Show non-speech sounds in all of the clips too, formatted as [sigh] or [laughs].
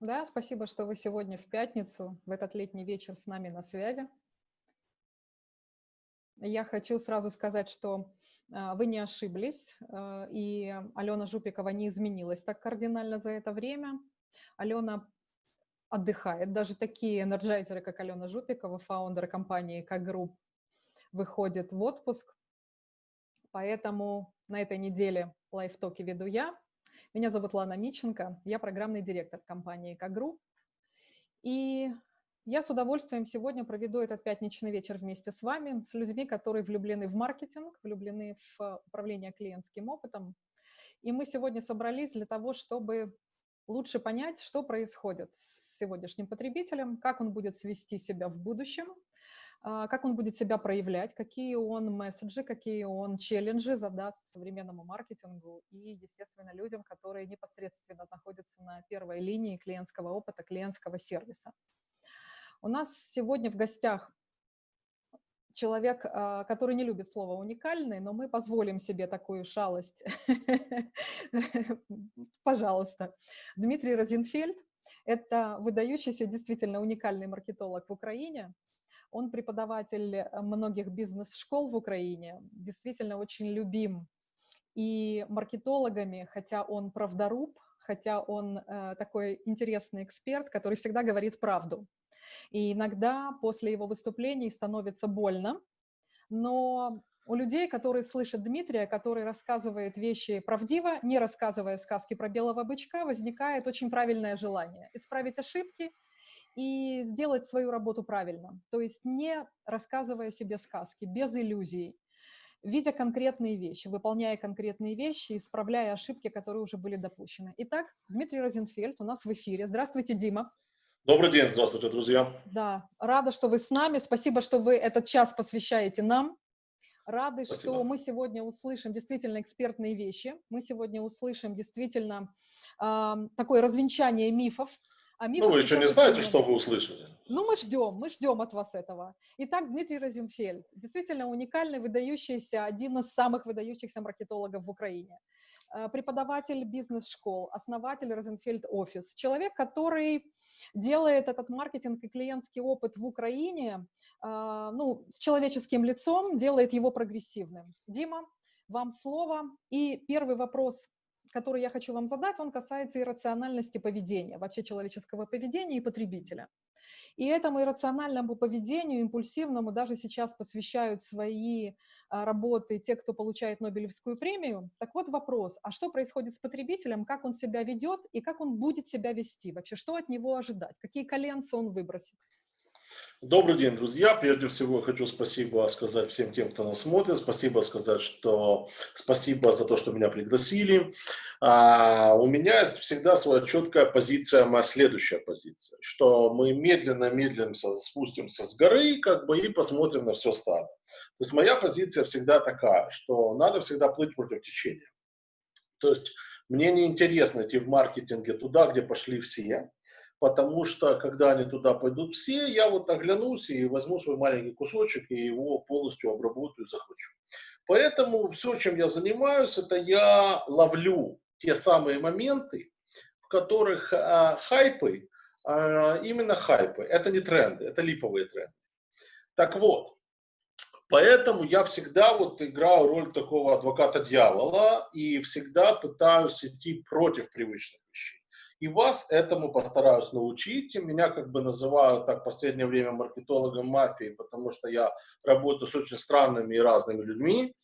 Да, спасибо, что вы сегодня в пятницу, в этот летний вечер с нами на связи. Я хочу сразу сказать, что а, вы не ошиблись, а, и Алена Жупикова не изменилась так кардинально за это время. Алена отдыхает. Даже такие энерджайзеры, как Алена Жупикова, founder компании как group, выходит в отпуск. Поэтому на этой неделе live talk и веду я. Меня зовут Лана Миченко, я программный директор компании как групп. И я с удовольствием сегодня проведу этот пятничный вечер вместе с вами, с людьми, которые влюблены в маркетинг, влюблены в управление клиентским опытом. И мы сегодня собрались для того, чтобы лучше понять, что происходит с сегодняшним потребителем, как он будет вести себя в будущем, как он будет себя проявлять, какие он месседжи, какие он челленджи задаст современному маркетингу и, естественно, людям, которые непосредственно находятся на первой линии клиентского опыта, клиентского сервиса. У нас сегодня в гостях человек, а, который не любит слово «уникальный», но мы позволим себе такую шалость. [laughs] Пожалуйста. Дмитрий Розенфельд – это выдающийся, действительно уникальный маркетолог в Украине. Он преподаватель многих бизнес-школ в Украине, действительно очень любим и маркетологами, хотя он правдоруб, хотя он э, такой интересный эксперт, который всегда говорит правду. И иногда после его выступлений становится больно, но у людей, которые слышат Дмитрия, который рассказывает вещи правдиво, не рассказывая сказки про белого бычка, возникает очень правильное желание исправить ошибки и сделать свою работу правильно. То есть не рассказывая себе сказки, без иллюзий, видя конкретные вещи, выполняя конкретные вещи, исправляя ошибки, которые уже были допущены. Итак, Дмитрий Розенфельд у нас в эфире. Здравствуйте, Дима. Добрый день, здравствуйте, друзья. Да, рада, что вы с нами. Спасибо, что вы этот час посвящаете нам. Рады, Спасибо. что мы сегодня услышим действительно экспертные вещи. Мы сегодня услышим действительно э, такое развенчание мифов. А ну, вы еще не знаете, что вы услышите. Ну, мы ждем, мы ждем от вас этого. Итак, Дмитрий Розенфельд, действительно уникальный, выдающийся, один из самых выдающихся маркетологов в Украине. Э, преподаватель бизнес-школ, основатель Розенфельд Офис, человек, который делает этот маркетинг и клиентский опыт в Украине э, ну, с человеческим лицом, делает его прогрессивным. Дима, вам слово. И первый вопрос, который я хочу вам задать, он касается иррациональности поведения, вообще человеческого поведения и потребителя. И этому иррациональному поведению, импульсивному, даже сейчас посвящают свои а, работы те, кто получает Нобелевскую премию. Так вот вопрос, а что происходит с потребителем, как он себя ведет и как он будет себя вести? Вообще, что от него ожидать? Какие коленца он выбросит? Добрый день, друзья. Прежде всего хочу спасибо сказать всем тем, кто нас смотрит. Спасибо сказать, что спасибо за то, что меня пригласили. А, у меня всегда своя четкая позиция, моя следующая позиция, что мы медленно-медленно спустимся с горы как бы и посмотрим на все стадо. То есть моя позиция всегда такая, что надо всегда плыть против течения. То есть мне не интересно идти в маркетинге туда, где пошли все, потому что, когда они туда пойдут все, я вот оглянусь и возьму свой маленький кусочек и его полностью обработаю захвачу. Поэтому все, чем я занимаюсь, это я ловлю те самые моменты, в которых а, хайпы, а, именно хайпы, это не тренды, это липовые тренды. Так вот, поэтому я всегда вот играю роль такого адвоката дьявола и всегда пытаюсь идти против привычных вещей. И вас этому постараюсь научить. Меня как бы называют так в последнее время маркетологом мафии, потому что я работаю с очень странными и разными людьми.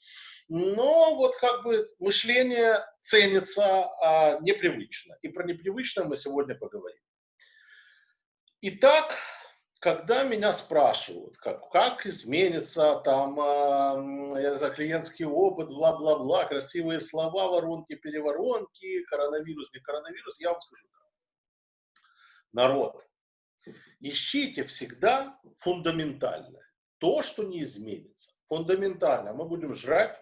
Но вот как бы мышление ценится а, непривычно. И про непривычное мы сегодня поговорим. Итак, когда меня спрашивают, как, как изменится там, э, я не клиентский опыт, бла-бла-бла, красивые слова, воронки, переворонки, коронавирус, не коронавирус, я вам скажу так. Народ, ищите всегда фундаментальное, то, что не изменится. Фундаментально. Мы будем жрать,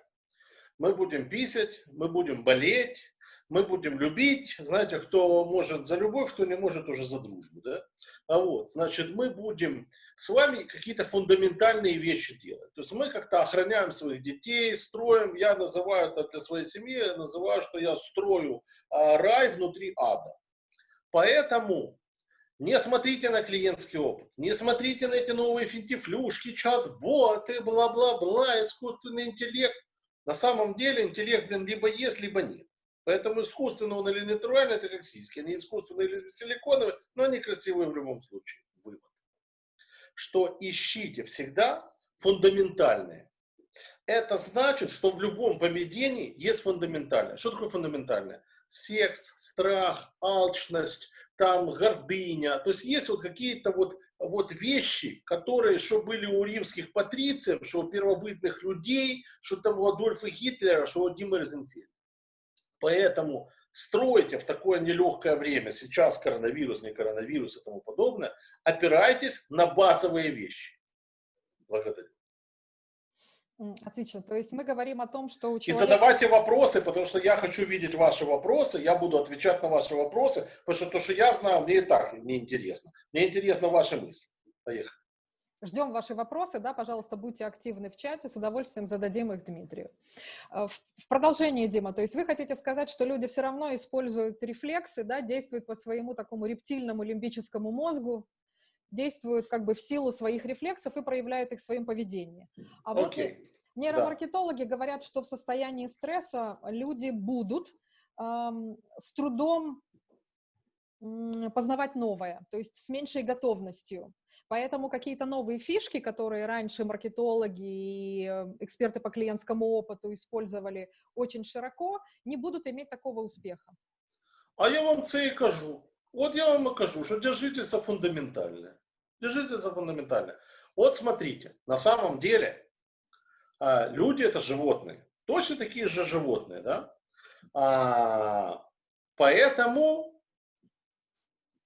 мы будем писать, мы будем болеть, мы будем любить, знаете, кто может за любовь, кто не может уже за дружбу, да? А вот, значит, мы будем с вами какие-то фундаментальные вещи делать. То есть мы как-то охраняем своих детей, строим, я называю это для своей семьи, я называю, что я строю а, рай внутри ада. Поэтому не смотрите на клиентский опыт, не смотрите на эти новые финтифлюшки, чат-боты, бла-бла-бла, искусственный интеллект. На самом деле интеллект, блин, либо есть, либо нет. Поэтому искусственно он или натуральный, это как сиськи. Они искусственные или силиконовые, но они красивые в любом случае. Вывод. Что ищите всегда фундаментальное. Это значит, что в любом поведении есть фундаментальное. Что такое фундаментальное? Секс, страх, алчность, там гордыня. То есть есть вот какие-то вот, вот вещи, которые что были у римских патрициев, что у первобытных людей, что там у Адольфа Гитлера, что у Дима Розенфельда. Поэтому строите в такое нелегкое время, сейчас коронавирус, не коронавирус и тому подобное, опирайтесь на базовые вещи. Благодарю. Отлично. То есть мы говорим о том, что у человека... И задавайте вопросы, потому что я хочу видеть ваши вопросы, я буду отвечать на ваши вопросы, потому что то, что я знаю, мне и так не интересно. Мне интересны ваши мысли. Поехали. Ждем ваши вопросы, да, пожалуйста, будьте активны в чате, с удовольствием зададим их Дмитрию. Э, в продолжение, Дима, то есть вы хотите сказать, что люди все равно используют рефлексы, да, действуют по своему такому рептильному лимбическому мозгу, действуют как бы в силу своих рефлексов и проявляют их в своем поведении. А вот okay. нейромаркетологи да. говорят, что в состоянии стресса люди будут эм, с трудом познавать новое, то есть с меньшей готовностью. Поэтому какие-то новые фишки, которые раньше маркетологи и э, эксперты по клиентскому опыту использовали очень широко, не будут иметь такого успеха. А я вам це і кажу. Вот я вам и кажу, что держитесь за фундаментальное. Держитесь за фундаментальное. Вот смотрите, на самом деле а, люди это животные. Точно такие же животные, да? А, поэтому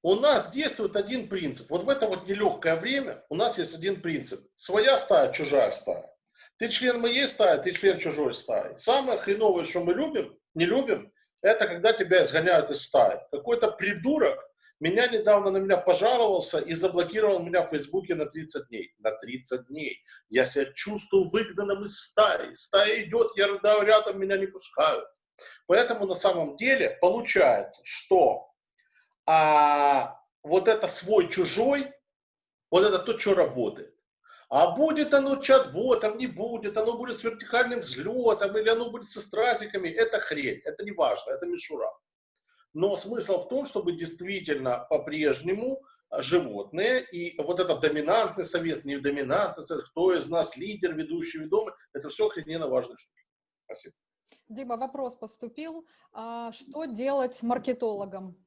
у нас действует один принцип. Вот в это вот нелегкое время у нас есть один принцип. Своя стая, чужая стая. Ты член моей стаи, ты член чужой стаи. Самое хреновое, что мы любим, не любим, это когда тебя изгоняют из стаи. Какой-то придурок меня недавно на меня пожаловался и заблокировал меня в Фейсбуке на 30 дней. На 30 дней. Я себя чувствую выгнанным из стаи. Стая идет, я рядом, меня не пускают. Поэтому на самом деле получается, что а вот это свой-чужой, вот это то, что работает. А будет оно чат-ботом, не будет, оно будет с вертикальным взлетом, или оно будет со стразиками, это хрень, это не важно, это мишура. Но смысл в том, чтобы действительно по-прежнему животные, и вот этот доминантный совет, не доминантный совет, кто из нас лидер, ведущий, ведомый, это все охрененно важные штуки. Спасибо. Дима, вопрос поступил. А что делать маркетологам?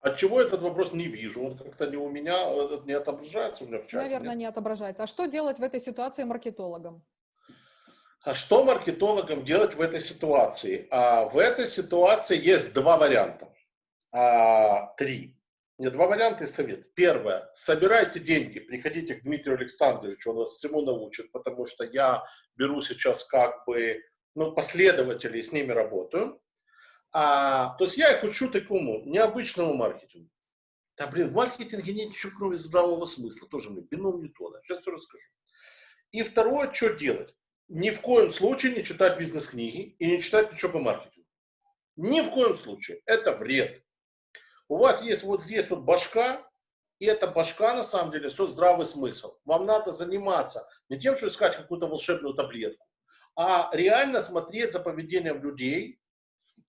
От чего этот вопрос не вижу? Он как-то не у меня, э, не отображается у меня в чате. Наверное, нет? не отображается. А что делать в этой ситуации маркетологам? А что маркетологам делать в этой ситуации? А в этой ситуации есть два варианта. А, три. Нет, два варианта и совет. Первое. Собирайте деньги, приходите к Дмитрию Александровичу, он вас всему научит, потому что я беру сейчас как бы ну, последователей, с ними работаю. А, то есть я их учу такому необычному маркетингу. Да, блин, в маркетинге нет ничего, кроме здравого смысла. Тоже мне бином Ньютона. Сейчас все расскажу. И второе, что делать? Ни в коем случае не читать бизнес-книги и не читать ничего по маркетингу. Ни в коем случае. Это вред. У вас есть вот здесь вот башка, и эта башка, на самом деле, все здравый смысл. Вам надо заниматься не тем, что искать какую-то волшебную таблетку, а реально смотреть за поведением людей,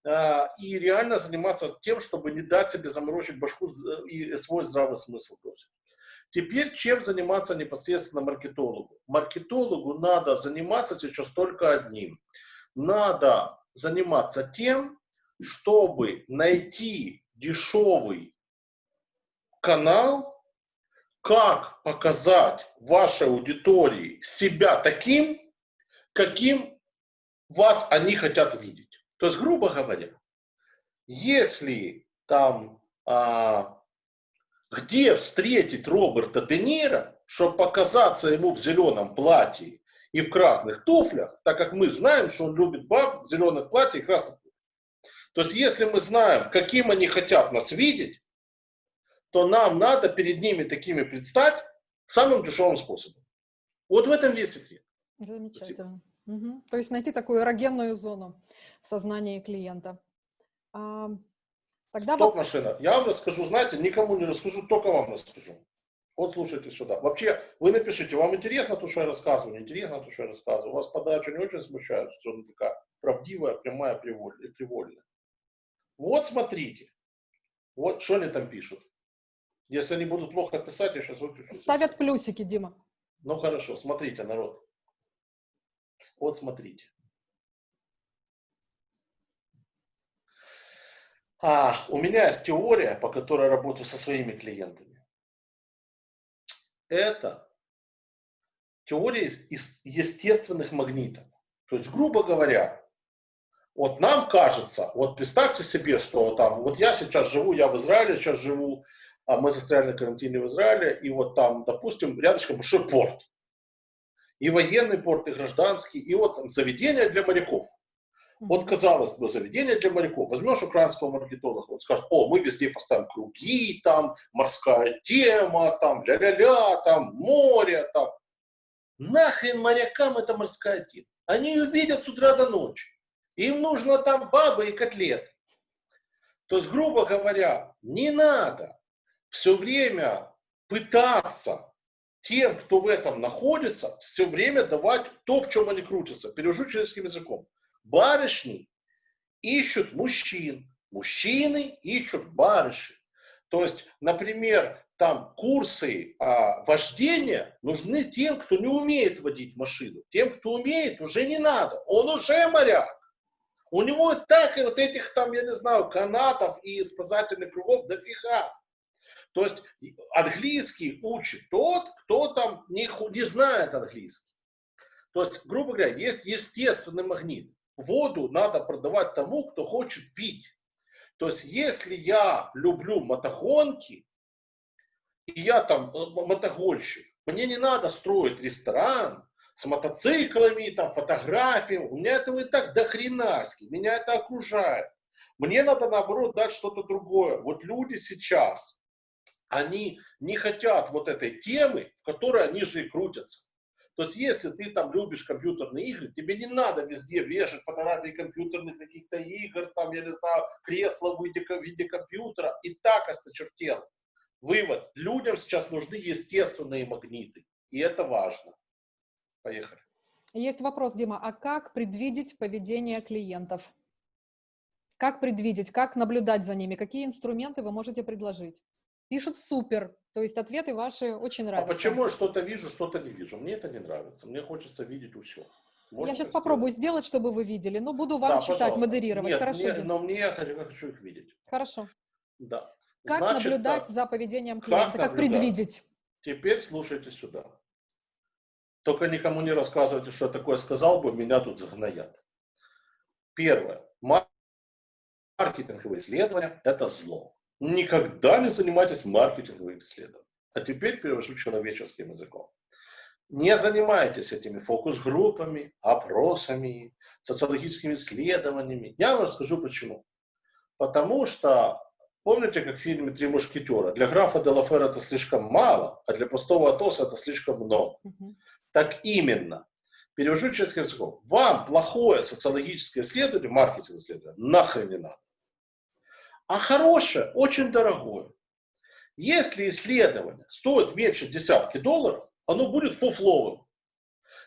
и реально заниматься тем, чтобы не дать себе заморочить башку и свой здравый смысл. Теперь чем заниматься непосредственно маркетологу? Маркетологу надо заниматься сейчас только одним. Надо заниматься тем, чтобы найти дешевый канал, как показать вашей аудитории себя таким, каким вас они хотят видеть. То есть, грубо говоря, если там, а, где встретить Роберта Де Ниро, чтобы показаться ему в зеленом платье и в красных туфлях, так как мы знаем, что он любит баб в зеленых платьях и красных туфлях. То есть, если мы знаем, каким они хотят нас видеть, то нам надо перед ними такими предстать самым дешевым способом. Вот в этом весь секрет. Замечательно. Угу. То есть найти такую эрогенную зону в сознании клиента. А, Тогда Стоп, машина. Я вам расскажу, знаете, никому не расскажу, только вам расскажу. Вот слушайте сюда. Вообще, вы напишите, вам интересно то, что я рассказываю, не интересно то, что я рассказываю. Вас подача не очень смущает, что она такая правдивая, прямая, привольная. Вот смотрите. Вот что они там пишут. Если они будут плохо писать, я сейчас выключу. Ставят плюсики, Дима. Ну хорошо, смотрите, народ. Вот смотрите. А, у меня есть теория, по которой работаю со своими клиентами. Это теория из естественных магнитов. То есть, грубо говоря, вот нам кажется, вот представьте себе, что там, вот я сейчас живу, я в Израиле сейчас живу, а мы застряли на карантине в Израиле, и вот там, допустим, рядышком большой порт. И военный порт, и гражданский, и вот там заведение для моряков. Вот, казалось бы, заведение для моряков. Возьмешь украинского маркетолога, он скажет, о, мы везде поставим круги, там, морская тема, там, ля-ля-ля, там, море, там. Нахрен морякам эта морская тема? Они ее видят с утра до ночи. Им нужно там бабы и котлеты. То есть, грубо говоря, не надо все время пытаться тем, кто в этом находится, все время давать то, в чем они крутятся. Перевожу человеческим языком. Барышни ищут мужчин, мужчины ищут барышни. То есть, например, там курсы а, вождения нужны тем, кто не умеет водить машину. Тем, кто умеет, уже не надо. Он уже моряк. У него так и вот этих там, я не знаю, канатов и спасательных кругов дофига. То есть английский учит тот, кто там не, не знает английский. То есть, грубо говоря, есть естественный магнит воду надо продавать тому, кто хочет пить. То есть, если я люблю мотогонки, и я там э, мотогонщик, мне не надо строить ресторан с мотоциклами, там, фотографиями. У меня этого и так до хренаски. Меня это окружает. Мне надо, наоборот, дать что-то другое. Вот люди сейчас, они не хотят вот этой темы, в которой они же и крутятся. То есть, если ты там любишь компьютерные игры, тебе не надо везде вешать фотографии компьютерных каких-то игр, там, я не знаю, кресла в виде, в виде компьютера, и так осточертело. Вывод. Людям сейчас нужны естественные магниты, и это важно. Поехали. Есть вопрос, Дима, а как предвидеть поведение клиентов? Как предвидеть, как наблюдать за ними? Какие инструменты вы можете предложить? Пишут супер, то есть ответы ваши очень а нравятся. А почему я что-то вижу, что-то не вижу? Мне это не нравится. Мне хочется видеть все. Можно я сейчас попробую сделать, чтобы вы видели, но буду вам да, читать, пожалуйста. модерировать. Нет, Хорошо. Мне, но мне я хочу, я хочу их видеть. Хорошо. Да. Как Значит, наблюдать так. за поведением клиента, как, как предвидеть? Теперь слушайте сюда. Только никому не рассказывайте, что я такое сказал бы, меня тут загноят. Первое. Маркетинговые исследования – это зло. Никогда не занимайтесь маркетинговым исследованием. А теперь перевожу человеческим языком. Не занимайтесь этими фокус-группами, опросами, социологическими исследованиями. Я вам расскажу почему. Потому что, помните, как в фильме «Три мушкетера»? Для графа Делафера это слишком мало, а для простого Атоса это слишком много. Угу. Так именно. Перевожу человеческим языком. Вам плохое социологическое исследование, маркетинг исследование, нахрен не надо а хорошее очень дорогое. Если исследование стоит меньше десятки долларов, оно будет фуфловым.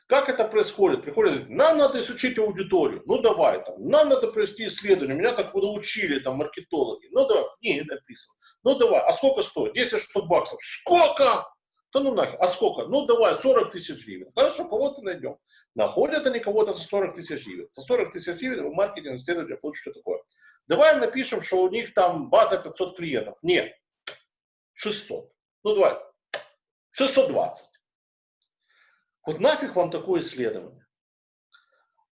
Как это происходит? Приходит, нам надо изучить аудиторию. Ну давай там, нам надо провести исследование. Меня так научили там маркетологи. Ну давай, в книге написано. Ну давай, а сколько стоит? 10 штук баксов. Сколько? Да ну нахер, а сколько? Ну давай, 40 тысяч гривен. Хорошо, кого-то найдем. Находят они кого-то за 40 тысяч гривен. За 40 тысяч гривен в маркетинг исследование получит что такое. Давай напишем, что у них там база 500 клиентов. Нет, 600. Ну давай, 620. Вот нафиг вам такое исследование.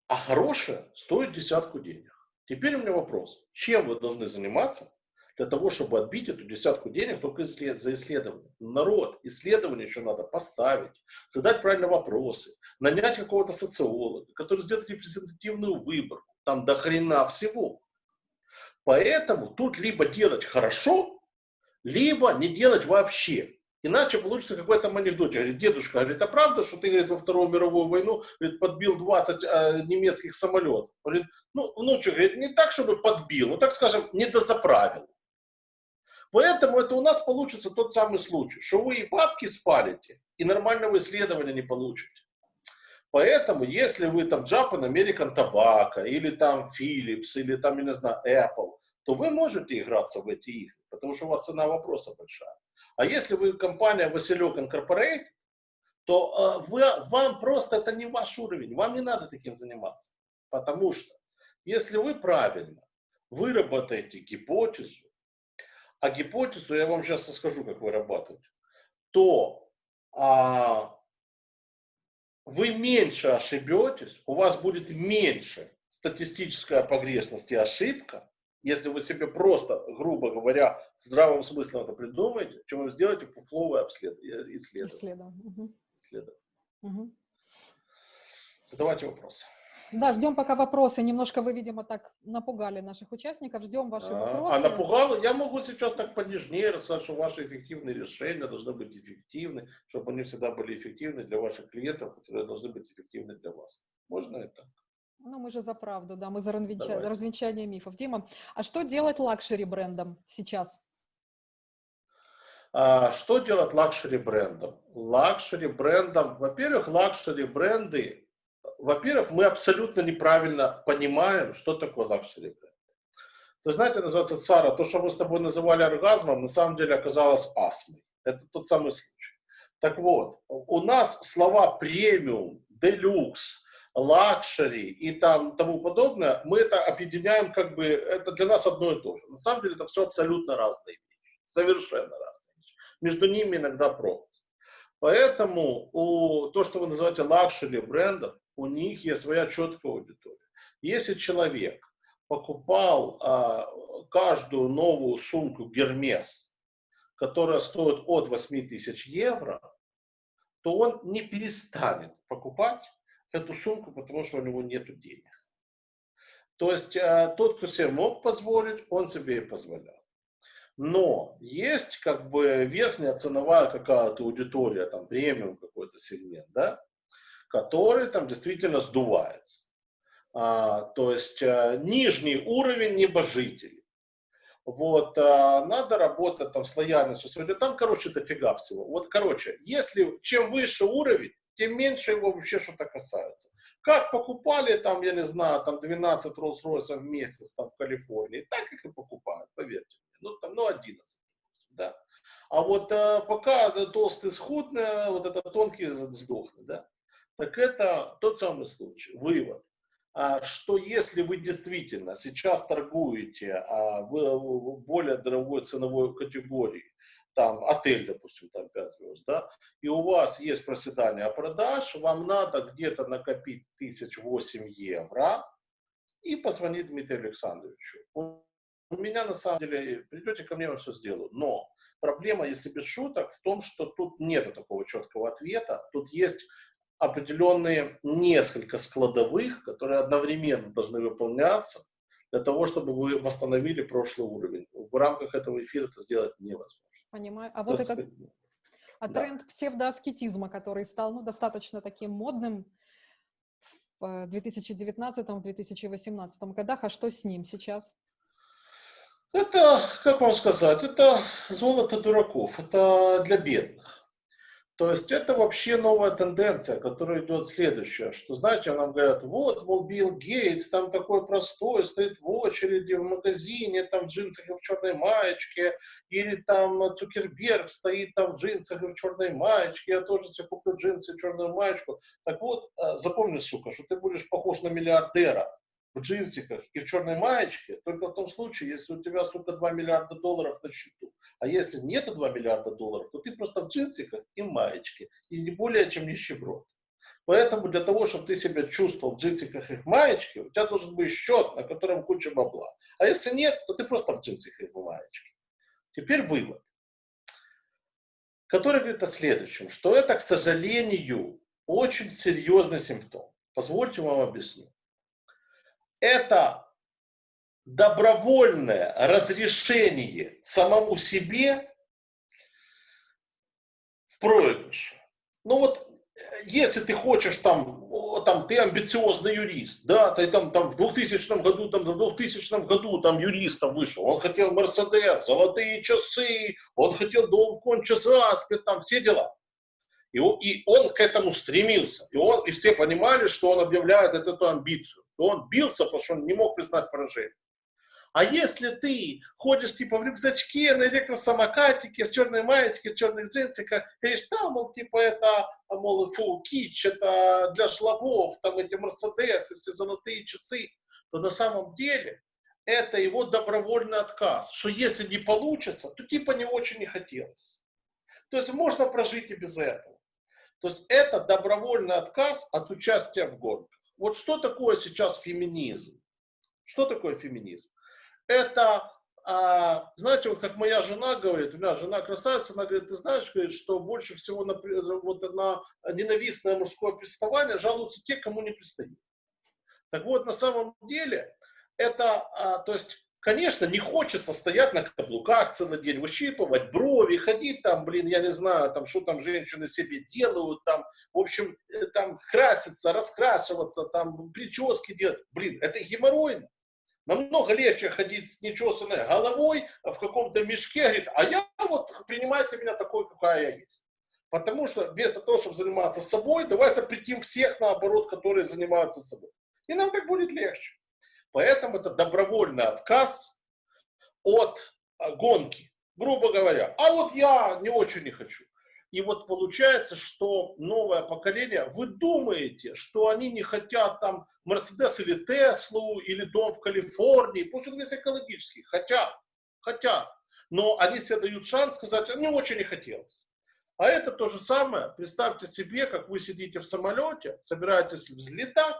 А хорошее стоит десятку денег. Теперь у меня вопрос. Чем вы должны заниматься для того, чтобы отбить эту десятку денег только за исследование? Народ, исследование еще надо поставить, задать правильные вопросы, нанять какого-то социолога, который сделает репрезентативную выборку. Там до хрена всего. Поэтому тут либо делать хорошо, либо не делать вообще. Иначе получится какой-то анекдот. Говорит, дедушка, говорит, а правда, что ты говорит, во Вторую мировую войну говорит, подбил 20 э, немецких самолетов? Говорит, ну, внучек, говорит, не так, чтобы подбил, ну, так скажем, не дозаправил. Поэтому это у нас получится тот самый случай, что вы и бабки спалите, и нормального исследования не получите. Поэтому, если вы там Japan American Tobacco, или там Philips, или там, я не знаю, Apple, то вы можете играться в эти игры, потому что у вас цена вопроса большая. А если вы компания Василек Incorporated, то э, вы, вам просто это не ваш уровень, вам не надо таким заниматься. Потому что если вы правильно выработаете гипотезу, а гипотезу я вам сейчас расскажу, как вырабатывать, то а, вы меньше ошибетесь, у вас будет меньше статистическая погрешность и ошибка, если вы себе просто, грубо говоря, здравым смыслом это придумаете, чем вы сделаете фуфловое исследование. Исследование. исследование. Угу. Задавайте вопросы. Да, ждем пока вопросы. Немножко вы, видимо, так напугали наших участников. Ждем ваши а, вопросы. А напугал? Я могу сейчас так понежнее рассказать, что ваши эффективные решения должны быть эффективны, чтобы они всегда были эффективны для ваших клиентов, которые должны быть эффективны для вас. Можно это? Ну, мы же за правду, да, мы за развенча... развенчание мифов. Дима, а что делать luxury брендам сейчас? А, что делать luxury брендам? Luxury брендам, во-первых, luxury бренды, во-первых, мы абсолютно неправильно понимаем, что такое luxury бренд. То есть, знаете, называется цара, то, что мы с тобой называли оргазмом, на самом деле оказалось астмой. Это тот самый случай. Так вот, у нас слова премиум, делюкс, luxury и там тому подобное, мы это объединяем как бы, это для нас одно и то же. На самом деле это все абсолютно разные вещи, совершенно разные вещи. Между ними иногда пропасть. Поэтому у, то, что вы называете luxury брендов, у них есть своя четкая аудитория. Если человек покупал а, каждую новую сумку Гермес, которая стоит от 8 тысяч евро, то он не перестанет покупать эту сумку, потому что у него нет денег. То есть э, тот, кто себе мог позволить, он себе и позволял. Но есть как бы верхняя ценовая какая-то аудитория, там премиум какой-то сегмент, да, который там действительно сдувается. А, то есть а, нижний уровень небожителей. Вот, а, надо работать там с лояльностью. Там, короче, дофига всего. Вот, короче, если чем выше уровень, тем меньше его вообще что-то касается. Как покупали там, я не знаю, там 12 Rolls-Royce в месяц там в Калифорнии, так их и покупают, поверьте мне. Ну, там, ну 11, да. А вот а, пока толстый схудный, вот это тонкий сдохнет, да. Так это тот самый случай. Вывод. А, что если вы действительно сейчас торгуете а, в более дорогой ценовой категории, там отель, допустим, там 5 звезд, да, и у вас есть проседание продаж, вам надо где-то накопить тысяч восемь евро и позвонить Дмитрию Александровичу. У меня на самом деле, придете ко мне, я все сделаю. Но проблема, если без шуток, в том, что тут нет такого четкого ответа. Тут есть определенные несколько складовых, которые одновременно должны выполняться для того, чтобы вы восстановили прошлый уровень. В рамках этого эфира это сделать невозможно. Понимаю. А вот этот а да. тренд псевдоаскетизма, который стал ну, достаточно таким модным в 2019-2018 годах, а что с ним сейчас? Это, как вам сказать, это золото дураков, это для бедных. То есть это вообще новая тенденция, которая идет следующая, что, знаете, нам говорят, вот, мол, Билл Гейтс, там такой простой, стоит в очереди в магазине, там в джинсах и в черной маечке, или там Цукерберг стоит там в джинсах и в черной маечке, я тоже себе куплю джинсы и черную маечку. Так вот, э, запомни, сука, что ты будешь похож на миллиардера, в джинсиках и в черной маечке только в том случае, если у тебя, сука, 2 миллиарда долларов на счету. А если нет 2 миллиарда долларов, то ты просто в джинсиках и маечке, и не более чем нищеброд. Поэтому для того, чтобы ты себя чувствовал в джинсиках и в маечке, у тебя должен быть счет, на котором куча бабла. А если нет, то ты просто в джинсиках и в маечке. Теперь вывод, который говорит о следующем, что это, к сожалению, очень серьезный симптом. Позвольте вам объяснить это добровольное разрешение самому себе в проигрыше. Ну вот если ты хочешь там, там, ты амбициозный юрист, да, ты там, там в 2000 году, там, в 2000 году там юристом вышел, он хотел Мерседес, золотые часы, он хотел дом в Конча-Заспе, там все дела. И и он к этому стремился. И, он, и все понимали, что он объявляет эту амбицию. И он бился, потому что он не мог признать поражение. А если ты ходишь типа в рюкзачке, на электросамокатике, в черной маечке, в черных джинсиках, говоришь, там, мол, типа это, мол, фу, кич, это для жлобов, там эти Мерседесы, все золотые часы, то на самом деле это его добровольный отказ, что если не получится, то типа не очень не хотелось. То есть можно прожить и без этого. То есть это добровольный отказ от участия в гонках. Вот что такое сейчас феминизм? Что такое феминизм? Это, а, знаете, вот как моя жена говорит, у меня жена красавица, она говорит, ты знаешь, говорит, что больше всего на, вот, на ненавистное мужское приставание жалуются те, кому не пристают. Так вот, на самом деле, это, а, то есть, Конечно, не хочется стоять на каблуках целый день, выщипывать брови, ходить там, блин, я не знаю, там, что там женщины себе делают, там, в общем, э, там, краситься, раскрашиваться, там, прически делать. Блин, это геморройно. Намного легче ходить с нечесанной головой в каком-то мешке, говорит, а я вот, принимайте меня такой, какая я есть. Потому что вместо того, чтобы заниматься собой, давай запретим всех, наоборот, которые занимаются собой. И нам так будет легче. Поэтому это добровольный отказ от а, гонки, грубо говоря. А вот я не очень не хочу. И вот получается, что новое поколение, вы думаете, что они не хотят там Мерседес или Теслу, или дом в Калифорнии, пусть он весь экологический, хотят, хотят. Но они себе дают шанс сказать, не очень не хотелось. А это то же самое, представьте себе, как вы сидите в самолете, собираетесь взлетать,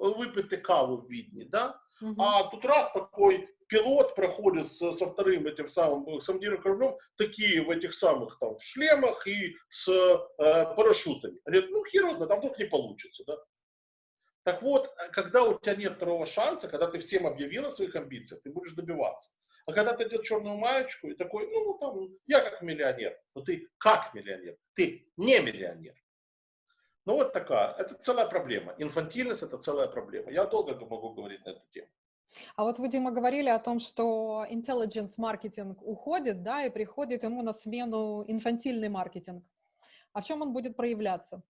выпиты каву в Видне, да, угу. а тут раз такой пилот проходит со, со вторым этим самым самодельным кораблем, такие в этих самых там шлемах и с э, парашютами. Они говорят, ну хер знает, там вдруг не получится, да. Так вот, э, когда у тебя нет второго шанса, когда ты всем объявил о своих амбициях, ты будешь добиваться. А когда ты идешь черную маечку и такой, ну, там, я как миллионер, но ты как миллионер, ты не миллионер. Ну вот такая, это целая проблема. Инфантильность это целая проблема. Я долго могу говорить на эту тему. А вот вы, Дима, говорили о том, что intelligence маркетинг уходит, да, и приходит ему на смену инфантильный маркетинг. А в чем он будет проявляться?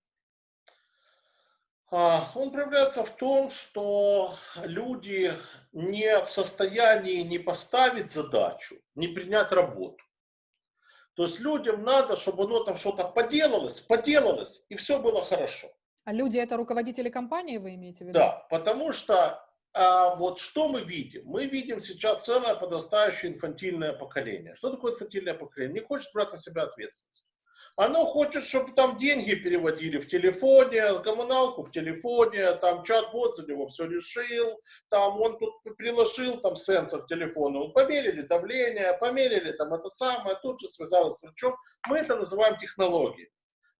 А, он проявляется в том, что люди не в состоянии не поставить задачу, не принять работу. То есть людям надо, чтобы оно там что-то поделалось, поделалось, и все было хорошо. А люди это руководители компании, вы имеете в виду? Да, потому что а, вот что мы видим? Мы видим сейчас целое подрастающее инфантильное поколение. Что такое инфантильное поколение? Не хочет брать на себя ответственность. Оно хочет, чтобы там деньги переводили в телефоне, коммуналку в телефоне, там чат-бот за него все решил, там он тут приложил там сенсор телефона, померили давление, померили там это самое, тут же связалось с врачом. Мы это называем технологией.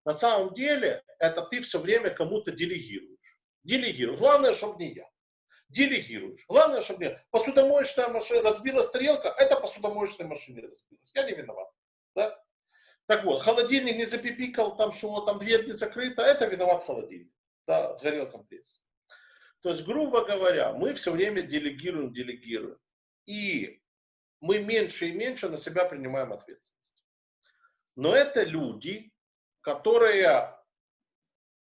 На самом деле это ты все время кому-то делегируешь. Делегируешь. Главное, чтобы не я. Делегируешь. Главное, чтобы не Посудомоечная машина, разбилась тарелка, это посудомоечная машина разбилась. Я не виноват. Да? Так вот, холодильник не запипикал, там что, там дверь не закрыта, это виноват холодильник. Да, сгорел компресс. То есть, грубо говоря, мы все время делегируем, делегируем. И мы меньше и меньше на себя принимаем ответственность. Но это люди, которые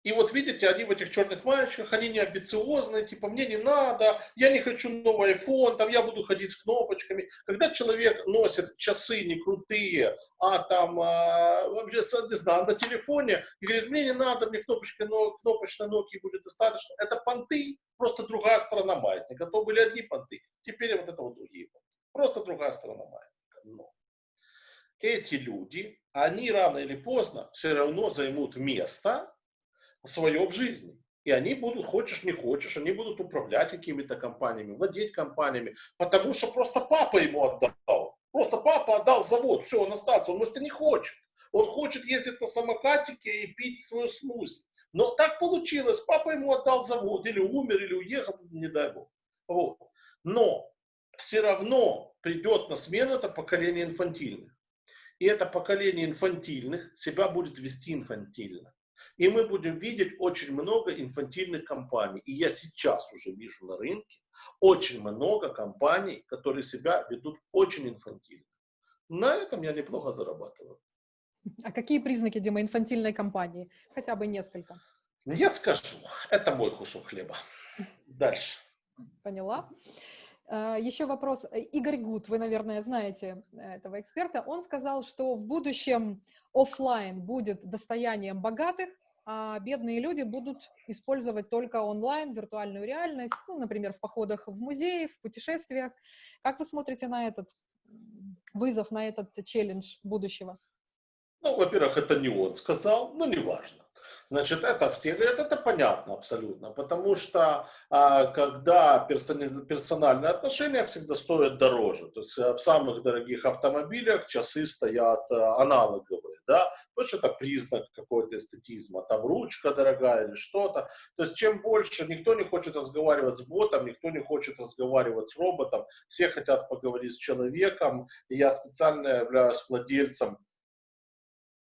и вот видите, они в этих черных маечках, они не амбициозные, типа, мне не надо, я не хочу новый iPhone, там, я буду ходить с кнопочками. Когда человек носит часы не крутые, а там, а, не знаю, на телефоне, и говорит, мне не надо, мне кнопочка, но, кнопочной Nokia будет достаточно. Это понты, просто другая сторона маятника. То были одни понты, теперь вот это вот другие понты. Просто другая сторона маятника. Но эти люди, они рано или поздно все равно займут место, свое в жизни. И они будут, хочешь не хочешь, они будут управлять какими-то компаниями, владеть компаниями, потому что просто папа ему отдал. Просто папа отдал завод, все, он остался, он может и не хочет. Он хочет ездить на самокатике и пить свою смузи. Но так получилось, папа ему отдал завод, или умер, или уехал, не дай бог. Вот. Но все равно придет на смену это поколение инфантильных. И это поколение инфантильных себя будет вести инфантильно. И мы будем видеть очень много инфантильных компаний. И я сейчас уже вижу на рынке очень много компаний, которые себя ведут очень инфантильно. На этом я неплохо зарабатываю. А какие признаки, Дима, инфантильной компании? Хотя бы несколько. Я скажу. Это мой кусок хлеба. Дальше. Поняла. А, Еще вопрос. Игорь Гуд, вы, наверное, знаете этого эксперта. Он сказал, что в будущем офлайн будет достоянием богатых, а бедные люди будут использовать только онлайн, виртуальную реальность, ну, например, в походах в музеи, в путешествиях. Как вы смотрите на этот вызов, на этот челлендж будущего? Ну, во-первых, это не он сказал, но неважно. Значит, это все говорят, это понятно абсолютно, потому что а, когда персональные отношения всегда стоят дороже, то есть э, в самых дорогих автомобилях часы стоят а, аналоговые, да, потому что это признак какой-то эстетизма, там ручка дорогая или что-то, то есть чем больше, никто не хочет разговаривать с ботом, никто не хочет разговаривать с роботом, все хотят поговорить с человеком, и я специально являюсь владельцем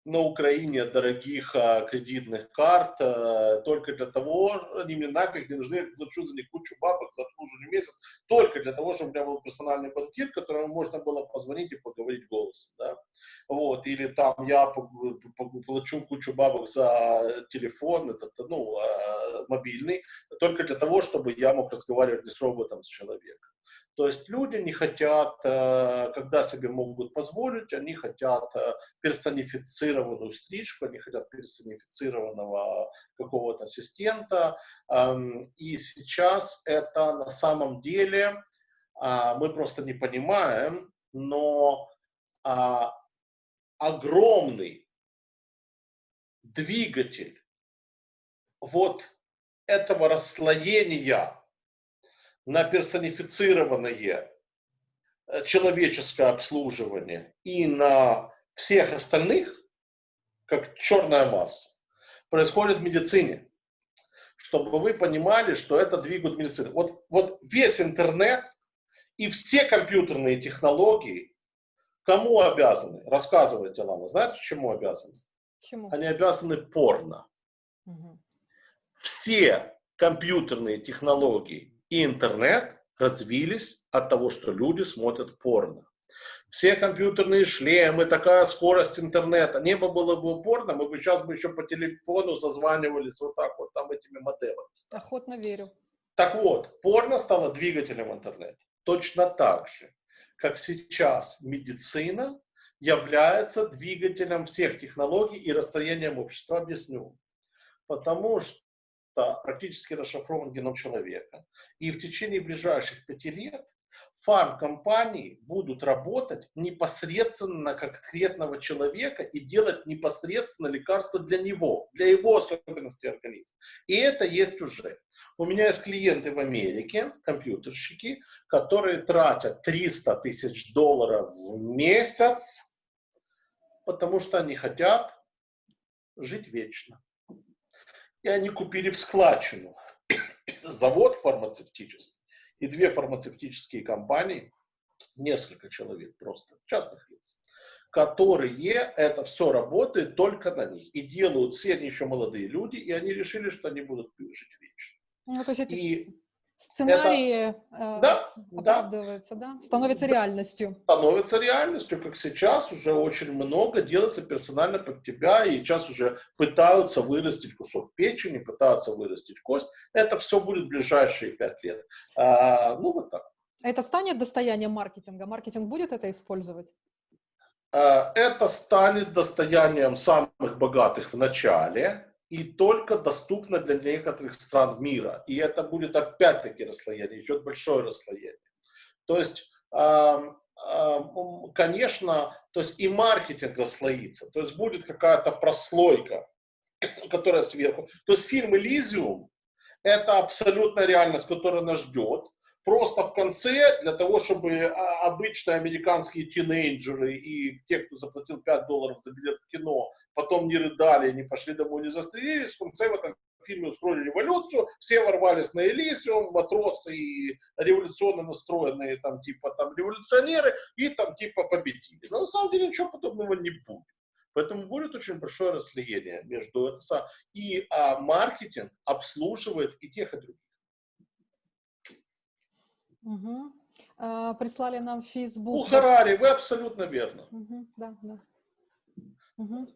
на Украине дорогих а, кредитных карт а, только для того, они мне нафиг не нужны, я плачу за них кучу бабок за обслуживание месяц, только для того, чтобы у меня был персональный банкир, которому можно было позвонить и поговорить голосом, да, вот, или там я плачу кучу бабок за телефон, этот, ну, а, мобильный, только для того, чтобы я мог разговаривать не с роботом, с человеком. То есть люди не хотят, э, когда себе могут позволить, они хотят э, персонифицированную стрижку, они хотят персонифицированного какого-то ассистента. Эм, и сейчас это на самом деле а, мы просто не понимаем, но а, огромный двигатель вот этого расслоения на персонифицированное э, человеческое обслуживание и на всех остальных, как черная масса, происходит в медицине. Чтобы вы понимали, что это двигает медицину. Вот, вот весь интернет и все компьютерные технологии кому обязаны? Рассказывайте, Лана. Знаете, чему обязаны? Чему? Они обязаны порно. Угу. Все компьютерные технологии и интернет развились от того, что люди смотрят порно. Все компьютерные шлемы, такая скорость интернета. Не было бы порно, мы бы сейчас бы еще по телефону созванивались вот так вот, там этими модемами. Охотно верю. Так вот, порно стало двигателем интернета. Точно так же, как сейчас медицина является двигателем всех технологий и расстоянием общества. Объясню. Потому что практически расшифрован геном человека. И в течение ближайших пяти лет фармкомпании будут работать непосредственно на конкретного человека и делать непосредственно лекарства для него, для его особенностей организма. И это есть уже. У меня есть клиенты в Америке, компьютерщики, которые тратят 300 тысяч долларов в месяц, потому что они хотят жить вечно и они купили в складчину [coughs] завод фармацевтический и две фармацевтические компании, несколько человек просто, частных лиц, которые это все работает только на них. И делают, все они еще молодые люди, и они решили, что они будут жить вечно. Ну, то есть и сценарии это, да, оправдываются, да. да? Становится реальностью. Становится реальностью, как сейчас уже очень много делается персонально под тебя, и сейчас уже пытаются вырастить кусок печени, пытаются вырастить кость. Это все будет в ближайшие пять лет. А, ну, вот так. Это станет достоянием маркетинга? Маркетинг будет это использовать? А, это станет достоянием самых богатых в начале, и только доступно для некоторых стран мира. И это будет опять-таки расслоение, идет большое расслоение. То есть, конечно, то есть и маркетинг расслоится, то есть будет какая-то прослойка, [coughs] которая сверху. То есть фильм «Элизиум» — это абсолютно реальность, которая нас ждет просто в конце, для того, чтобы а, обычные американские тинейджеры и те, кто заплатил 5 долларов за билет в кино, потом не рыдали, не пошли домой, не застрелились, в конце в этом фильме устроили революцию, все ворвались на Элисиум, матросы и революционно настроенные там типа там революционеры и там типа победили. Но на самом деле ничего подобного не будет. Поэтому будет очень большое расслоение между это и а, маркетинг обслуживает и тех, и других. Угу. А, прислали нам в Facebook. У Харари, вы абсолютно верно. Угу, да, да. Угу.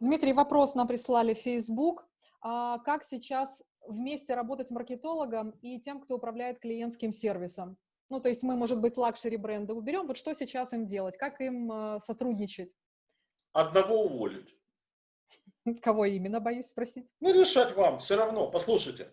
Дмитрий, вопрос нам прислали в Facebook. А как сейчас вместе работать маркетологом и тем, кто управляет клиентским сервисом? Ну, то есть мы, может быть, luxury бренды уберем. Вот что сейчас им делать? Как им э, сотрудничать? Одного уволить. [laughs] Кого именно, боюсь спросить? Ну, решать вам, все равно. Послушайте,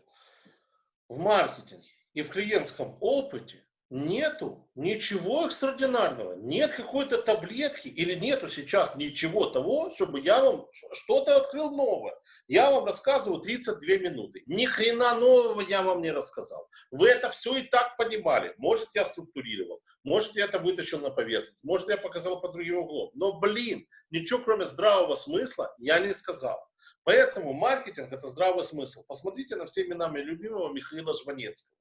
в маркетинге и в клиентском опыте нету ничего экстраординарного, нет какой-то таблетки или нету сейчас ничего того, чтобы я вам что-то открыл новое. Я вам рассказываю 32 минуты. Ни хрена нового я вам не рассказал. Вы это все и так понимали. Может, я структурировал, может, я это вытащил на поверхность, может, я показал по другим углом. Но, блин, ничего кроме здравого смысла я не сказал. Поэтому маркетинг – это здравый смысл. Посмотрите на всеми нами любимого Михаила Жванецкого.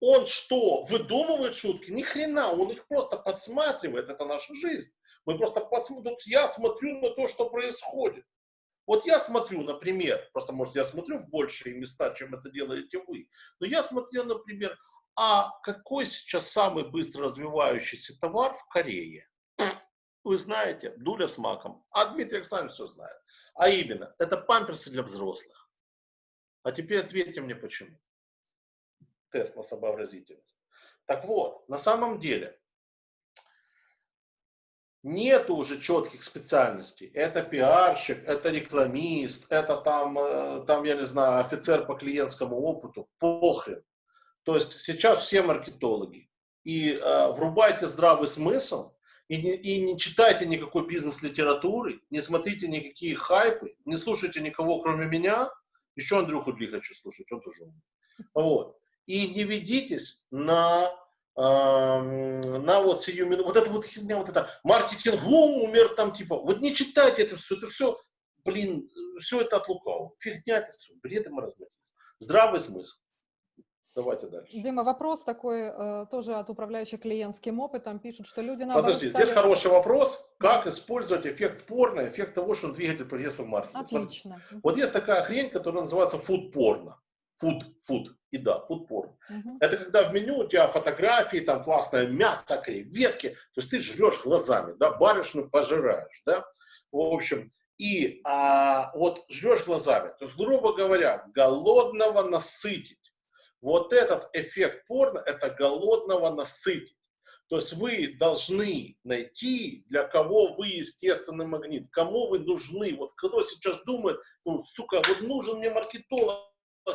Он что, выдумывает шутки? Ни хрена, он их просто подсматривает, это наша жизнь. Мы просто подсматриваем, я смотрю на то, что происходит. Вот я смотрю, например, просто, может, я смотрю в большие места, чем это делаете вы, но я смотрю, например, а какой сейчас самый быстро развивающийся товар в Корее? Вы знаете, дуля с маком. А Дмитрий Александрович все знает. А именно, это памперсы для взрослых. А теперь ответьте мне, почему тест на сообразительность. Так вот, на самом деле, нет уже четких специальностей. Это пиарщик, это рекламист, это там, э, там, я не знаю, офицер по клиентскому опыту. Похрен. То есть сейчас все маркетологи. И э, врубайте здравый смысл, и не, и не читайте никакой бизнес-литературы, не смотрите никакие хайпы, не слушайте никого, кроме меня. Еще Андрюху Дли хочу слушать, он тоже умный. Вот и не ведитесь на, э, на вот сию минуту, вот это вот херня, вот это маркетинг, умер там типа, вот не читайте это все, это все, блин, все это от лукавого, фигня это все, бред и маразматизм. Здравый смысл. Давайте дальше. Дима, вопрос такой э, тоже от управляющих клиентским опытом. Пишут, что люди Подожди, стали... здесь хороший вопрос. Как использовать эффект порно, эффект того, что он двигатель прогресса в маркетинге? Отлично. Смотрите, вот есть такая хрень, которая называется food Food, food, еда, food porn. Угу. Это когда в меню у тебя фотографии, там классное мясо, креветки, то есть ты жрешь глазами, да, барышню пожираешь, да, в общем, и а, вот жрешь глазами, то есть, грубо говоря, голодного насытить. Вот этот эффект порно, это голодного насытить. То есть вы должны найти, для кого вы естественный магнит, кому вы нужны. Вот кто сейчас думает, ну, сука, вот нужен мне маркетолог,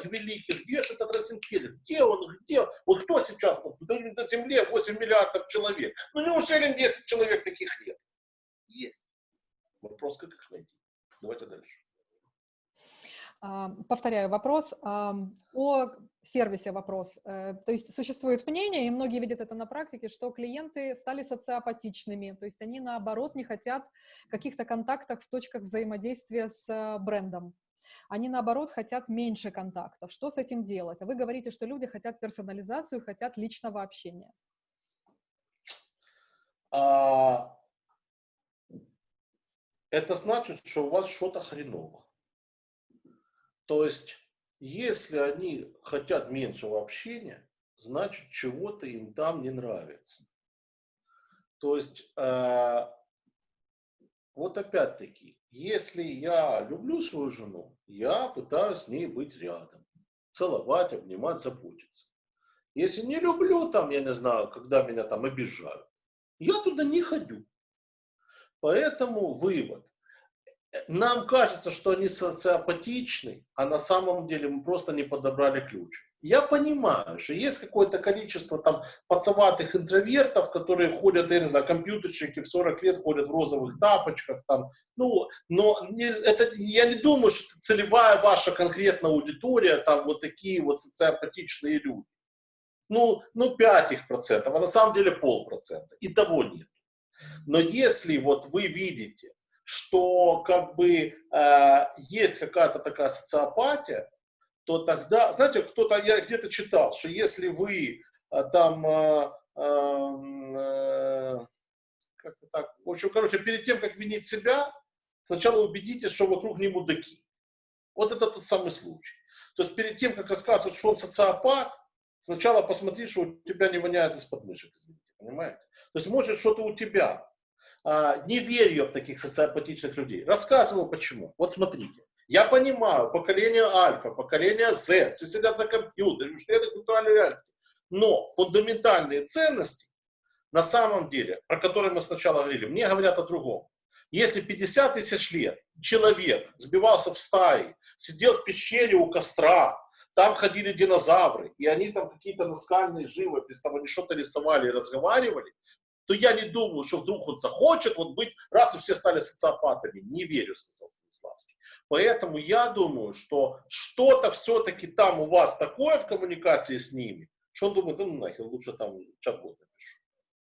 великих, где же этот Розенфельд, где он, где, вот кто сейчас, на Земле 8 миллиардов человек, ну неужели 10 человек таких нет? Есть. Вопрос, как их найти. Давайте дальше. А, повторяю вопрос о сервисе вопрос. Э, то есть существует мнение, и многие видят это на практике, что клиенты стали социопатичными, то есть они наоборот не хотят каких-то контактов в точках взаимодействия с э, брендом. Они, наоборот, хотят меньше контактов. Что с этим делать? А вы говорите, что люди хотят персонализацию, хотят личного общения. А, это значит, что у вас что-то хреново. То есть, если они хотят меньшего общения, значит, чего-то им там не нравится. То есть, э, вот опять-таки, если я люблю свою жену, я пытаюсь с ней быть рядом, целовать, обнимать, заботиться. Если не люблю, там, я не знаю, когда меня там обижают, я туда не ходю. Поэтому вывод. Нам кажется, что они социопатичны, а на самом деле мы просто не подобрали ключ. Я понимаю, что есть какое-то количество там пацаватых интровертов, которые ходят, я не знаю, компьютерщики в 40 лет ходят в розовых тапочках, там, ну, но не, это, я не думаю, что целевая ваша конкретная аудитория, там вот такие вот социопатичные люди. Ну, ну 5 их процентов, а на самом деле полпроцента, и того нет. Но если вот вы видите, что как бы э, есть какая-то такая социопатия, то тогда, знаете, кто-то, я где-то читал, что если вы а, там, а, а, как-то так, в общем, короче, перед тем, как винить себя, сначала убедитесь, что вокруг не мудаки. Вот это тот самый случай. То есть перед тем, как рассказывать, что он социопат, сначала посмотри, что у тебя не воняет из подмышек, извините, понимаете? То есть может что-то у тебя. А, не верю я в таких социопатичных людей. Рассказываю почему. Вот смотрите. Я понимаю, поколение альфа, поколение Z, все сидят за компьютером, это виртуальной реальности. Но фундаментальные ценности, на самом деле, про которые мы сначала говорили, мне говорят о другом. Если 50 тысяч лет человек сбивался в стаи, сидел в пещере у костра, там ходили динозавры, и они там какие-то наскальные живопись, там они что-то рисовали и разговаривали, то я не думаю, что вдруг он захочет вот быть, раз и все стали социопатами. Не верю, сказал Станиславский. Поэтому я думаю, что что-то все-таки там у вас такое в коммуникации с ними, что он думает, ну нахер, лучше там чат-бот напишу.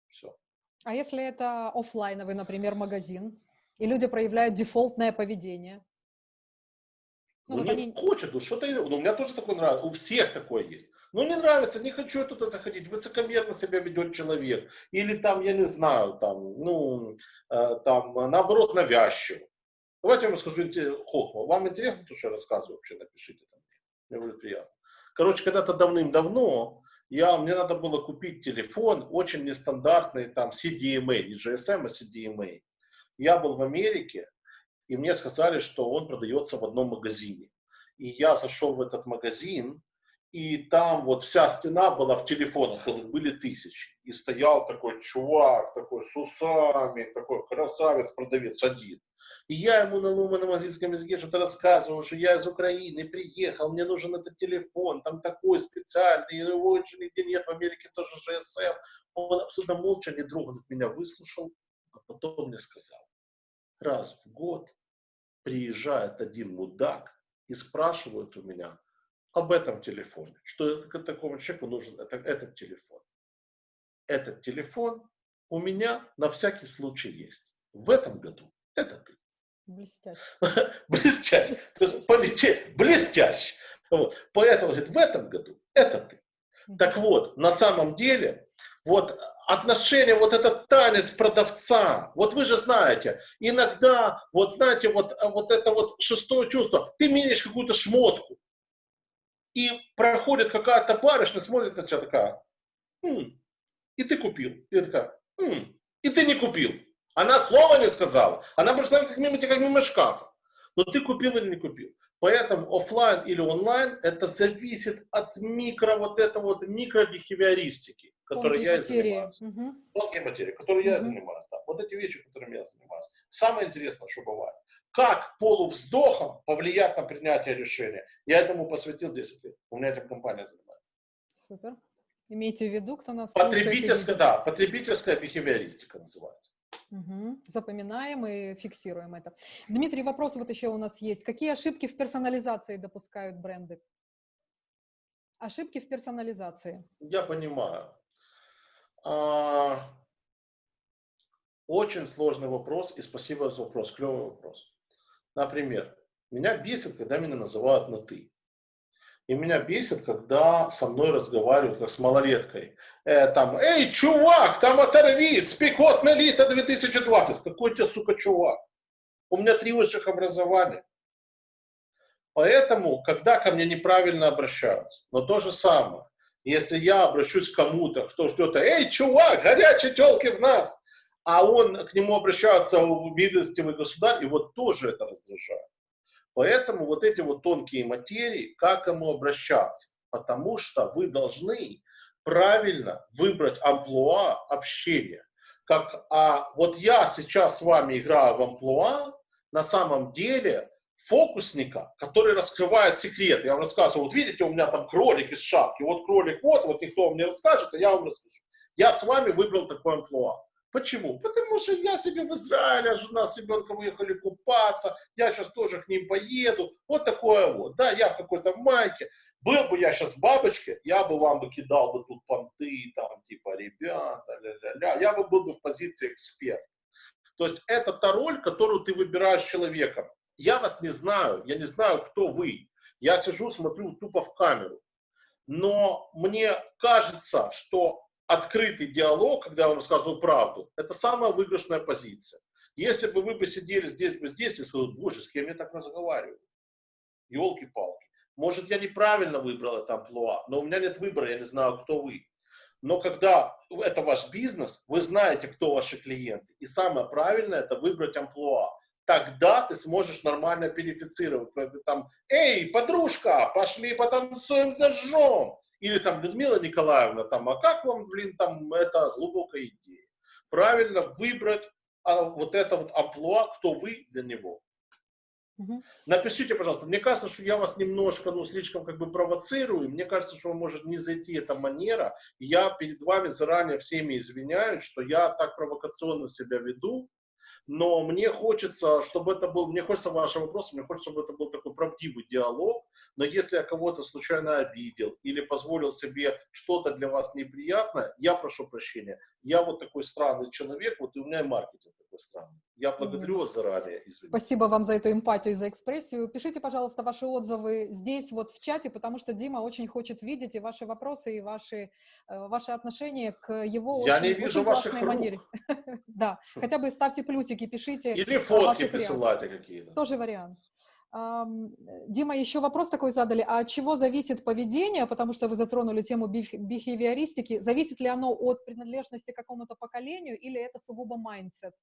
Все. А если это офлайновый, например, магазин, и люди проявляют дефолтное поведение? Ну, ну вот не они... хочет, ну что-то, ну, у меня тоже такое нравится, у всех такое есть. Ну, не нравится, не хочу я туда заходить, высокомерно себя ведет человек. Или там, я не знаю, там, ну, э, там, наоборот, навязчиво. Давайте я вам расскажу хохма. Вам интересно то, что я рассказываю? Вообще напишите там. Мне будет приятно. Короче, когда-то давным-давно я, мне надо было купить телефон, очень нестандартный, там, CDMA, не GSM, а CDMA. Я был в Америке, и мне сказали, что он продается в одном магазине. И я зашел в этот магазин, и там вот вся стена была в телефонах, их были тысячи. И стоял такой чувак, такой с усами, такой красавец, продавец один. И я ему на ломаном английском языке что-то рассказывал, что я из Украины приехал, мне нужен этот телефон, там такой специальный, его очень нигде нет, в Америке тоже GSM. Он абсолютно молча, не дрогнув меня, выслушал, а потом мне сказал, раз в год приезжает один мудак и спрашивает у меня, об этом телефоне, что такому человеку нужен это, этот телефон. Этот телефон у меня на всякий случай есть. В этом году это ты. Блестяще. [laughs] Блестяще. То есть, блестяще. Вот. Поэтому, говорит, в этом году это ты. Так вот, на самом деле, вот отношение, вот этот танец продавца, вот вы же знаете, иногда, вот знаете, вот, вот это вот шестое чувство, ты меряешь какую-то шмотку, и проходит какая-то барышня, смотрит на тебя такая, М, и ты купил. И такая, М, и ты не купил. Она слова не сказала. Она просто как мимо тебя, как мимо шкафа. Но ты купил или не купил. Поэтому офлайн или онлайн, это зависит от микро, вот этого вот микробихевиористики, которой я и занимаюсь. Угу. Тонкие материи, которой угу. я занимаюсь. Да. Вот эти вещи, которыми я занимаюсь. Самое интересное, что бывает как полувздохом повлиять на принятие решения. Я этому посвятил 10 лет. У меня этим компания занимается. Супер. Имейте в виду, кто нас Потребительская, да, потребительская бихевиористика называется. Угу. Запоминаем и фиксируем это. Дмитрий, вопрос вот еще у нас есть. Какие ошибки в персонализации допускают бренды? Ошибки в персонализации. Я понимаю. А, очень сложный вопрос, и спасибо за вопрос, клевый вопрос. Например, меня бесит, когда меня называют на «ты». И меня бесит, когда со мной разговаривают, как с малолеткой. Э, там, эй, чувак, там оторвись, спекотная лита 2020. Какой у тебя, сука, чувак? У меня три высших образования. Поэтому, когда ко мне неправильно обращаются, но то же самое, если я обращусь к кому-то, кто ждет, эй, чувак, горячие телки в нас, а он к нему обращается в милостивый государь, и вот тоже это раздражает. Поэтому вот эти вот тонкие материи, как ему обращаться? Потому что вы должны правильно выбрать амплуа общения. Как, а вот я сейчас с вами играю в амплуа, на самом деле фокусника, который раскрывает секрет. Я вам рассказываю, вот видите, у меня там кролик из шапки, вот кролик вот, вот никто вам не расскажет, а я вам расскажу. Я с вами выбрал такой амплуа. Почему? Потому что я себе в Израиле, жена с ребенком уехали купаться, я сейчас тоже к ним поеду. Вот такое вот. Да, я в какой-то майке. Был бы я сейчас в бабочке, я бы вам бы кидал бы тут понты, там, типа, ребята, ля-ля-ля. Я бы был бы в позиции эксперта. То есть это та роль, которую ты выбираешь человеком. Я вас не знаю, я не знаю, кто вы. Я сижу, смотрю тупо в камеру. Но мне кажется, что открытый диалог, когда я вам рассказываю правду, это самая выигрышная позиция. Если бы вы бы сидели здесь бы здесь и сказали, боже, с кем я так разговариваю? Елки-палки. Может, я неправильно выбрал это амплуа, но у меня нет выбора, я не знаю, кто вы. Но когда это ваш бизнес, вы знаете, кто ваши клиенты. И самое правильное – это выбрать амплуа. Тогда ты сможешь нормально перифицировать. Там, эй, подружка, пошли потанцуем, зажжем. Или там Людмила Николаевна, там, а как вам, блин, там, это глубокая идея. Правильно выбрать а, вот это вот амплуа, кто вы для него. Угу. Напишите, пожалуйста. Мне кажется, что я вас немножко, ну, слишком как бы провоцирую. Мне кажется, что может не зайти эта манера. я перед вами заранее всеми извиняюсь, что я так провокационно себя веду но мне хочется, чтобы это был, мне хочется ваши вопросы, мне хочется, чтобы это был такой правдивый диалог, но если я кого-то случайно обидел или позволил себе что-то для вас неприятное, я прошу прощения, я вот такой странный человек, вот и у меня и маркетинг странный. Я благодарю вас заранее, извините. Спасибо вам за эту эмпатию, за экспрессию. Пишите, пожалуйста, ваши отзывы здесь, вот в чате, потому что Дима очень хочет видеть и ваши вопросы, и ваши, э, ваши отношения к его Я очень, не вижу очень ваших рук. манере. [laughs] Да, хотя бы ставьте плюсики, пишите. Или фотки присылайте какие-то. Тоже вариант. Дима, еще вопрос такой задали. А от чего зависит поведение? Потому что вы затронули тему бихевиористики. Зависит ли оно от принадлежности к какому-то поколению или это сугубо mindset?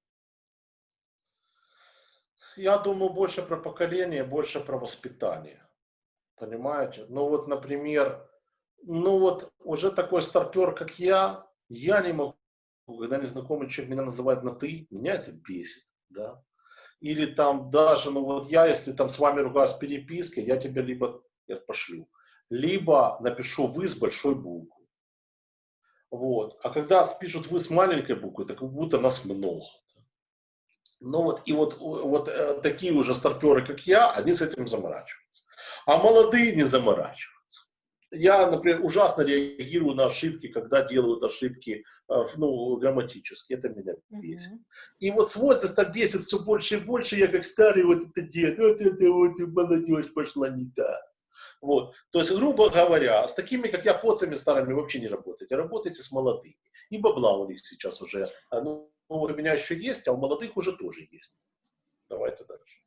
Я думаю, больше про поколение, больше про воспитание. Понимаете? Ну вот, например, ну вот уже такой старпер, как я, я не могу, когда незнакомый человек меня называет на «ты», меня это бесит, да или там даже, ну вот я, если там с вами ругаюсь в переписке, я тебе либо я пошлю, либо напишу «вы» с большой буквы. Вот. А когда пишут «вы» с маленькой буквы, так как будто нас много. Ну вот, и вот, вот э, такие уже старперы, как я, они с этим заморачиваются. А молодые не заморачиваются я, например, ужасно реагирую на ошибки, когда делают ошибки э, ну, грамматические. Это меня бесит. Uh -huh. И вот с возрастом бесит все больше и больше. Я как старый вот это дед, вот это вот молодежь пошла не так. Вот. То есть, грубо говоря, с такими, как я, поцами старыми вообще не работаете. Работайте с молодыми. И бабла у них сейчас уже, а, ну, у меня еще есть, а у молодых уже тоже есть. Давайте дальше.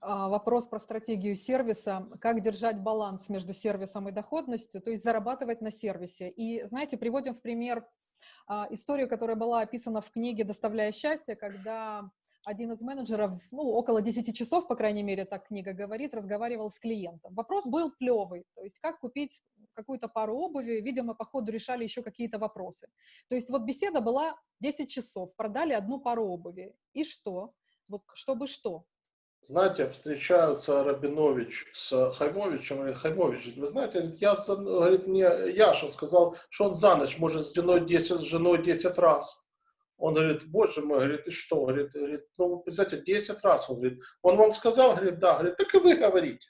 А, вопрос про стратегию сервиса, как держать баланс между сервисом и доходностью, то есть зарабатывать на сервисе. И, знаете, приводим в пример а, историю, которая была описана в книге «Доставляя счастье», когда один из менеджеров, ну, около 10 часов, по крайней мере, так книга говорит, разговаривал с клиентом. Вопрос был плевый, то есть как купить какую-то пару обуви, видимо, по ходу решали еще какие-то вопросы. То есть вот беседа была 10 часов, продали одну пару обуви. И что? Вот чтобы что? знаете, встречаются Рабинович с Хаймовичем, и Хаймович, вы знаете, я, говорит, мне Яша сказал, что он за ночь может с женой 10, с женой 10 раз. Он говорит, боже мой, говорит, и что? Говорит, говорит ну, представьте, 10 раз. Он говорит, он вам сказал? Говорит, да. Говорит, так и вы говорите.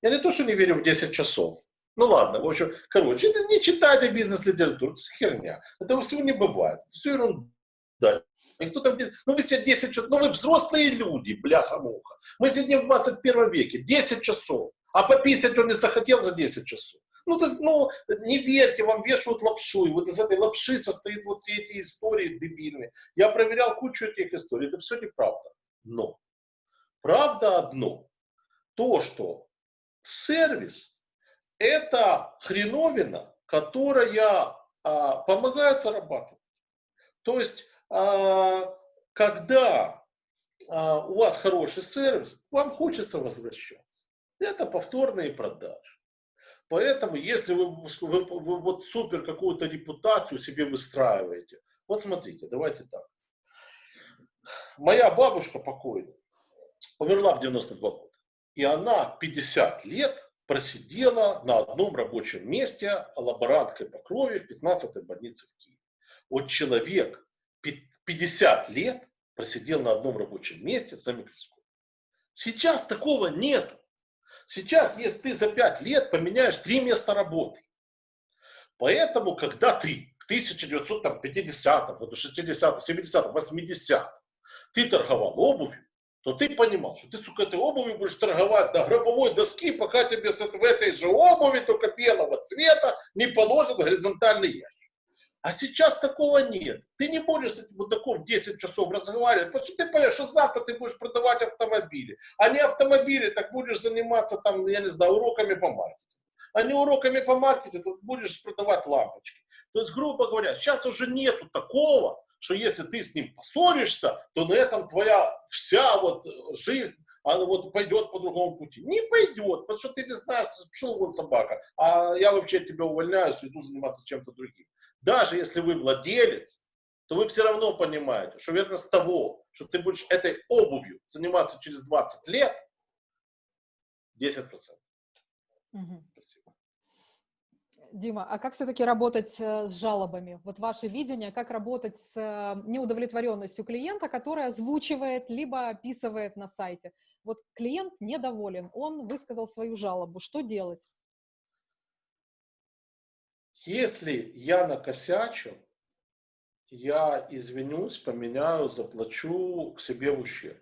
Я не то, что не верю в 10 часов. Ну ладно, в общем, короче, не читайте бизнес-литературу, это херня. Этого всего не бывает, все ерунда. Никто там, ну вы все 10 часов, ну вы взрослые люди, бляха-муха. Мы сидим в 21 веке, 10 часов, а пописать он не захотел за 10 часов. Ну, то есть, ну, не верьте, вам вешают лапшу, и вот из этой лапши состоит вот все эти истории дебильные. Я проверял кучу этих историй, это все неправда. Но правда одно, то, что сервис – это хреновина, которая а, помогает зарабатывать. То есть а, когда а, у вас хороший сервис, вам хочется возвращаться. Это повторные продажи. Поэтому, если вы, вы, вы вот супер какую-то репутацию себе выстраиваете, вот смотрите, давайте так. Моя бабушка покойная умерла в 92 года. И она 50 лет просидела на одном рабочем месте лаборанткой по крови в 15-й больнице в Киеве. Вот человек 50 лет просидел на одном рабочем месте за микроскоп. Сейчас такого нет. Сейчас, если ты за 5 лет поменяешь три места работы. Поэтому, когда ты в 1950-м, 60-м, 70-м, 80-м ты торговал обувью, то ты понимал, что ты, сука, этой обувью будешь торговать на гробовой доске, пока тебе в этой же обуви, только белого цвета, не положат горизонтальный ящик. А сейчас такого нет. Ты не будешь с этим мудаком 10 часов разговаривать, что ты понимаешь, что завтра ты будешь продавать автомобили. А не автомобили, так будешь заниматься там, я не знаю, уроками по маркетингу. А не уроками по маркетингу, будешь продавать лампочки. То есть, грубо говоря, сейчас уже нету такого, что если ты с ним поссоришься, то на этом твоя вся вот жизнь она вот пойдет по другому пути. Не пойдет, потому что ты не знаешь, пошел вон собака, а я вообще тебя увольняюсь, иду заниматься чем-то другим. Даже если вы владелец, то вы все равно понимаете, что вероятность того, что ты будешь этой обувью заниматься через 20 лет, 10%. Угу. Спасибо. Дима, а как все-таки работать э, с жалобами? Вот ваше видение, как работать с э, неудовлетворенностью клиента, который озвучивает, либо описывает на сайте. Вот клиент недоволен, он высказал свою жалобу. Что делать? Если я накосячу, я извинюсь, поменяю, заплачу к себе в ущерб.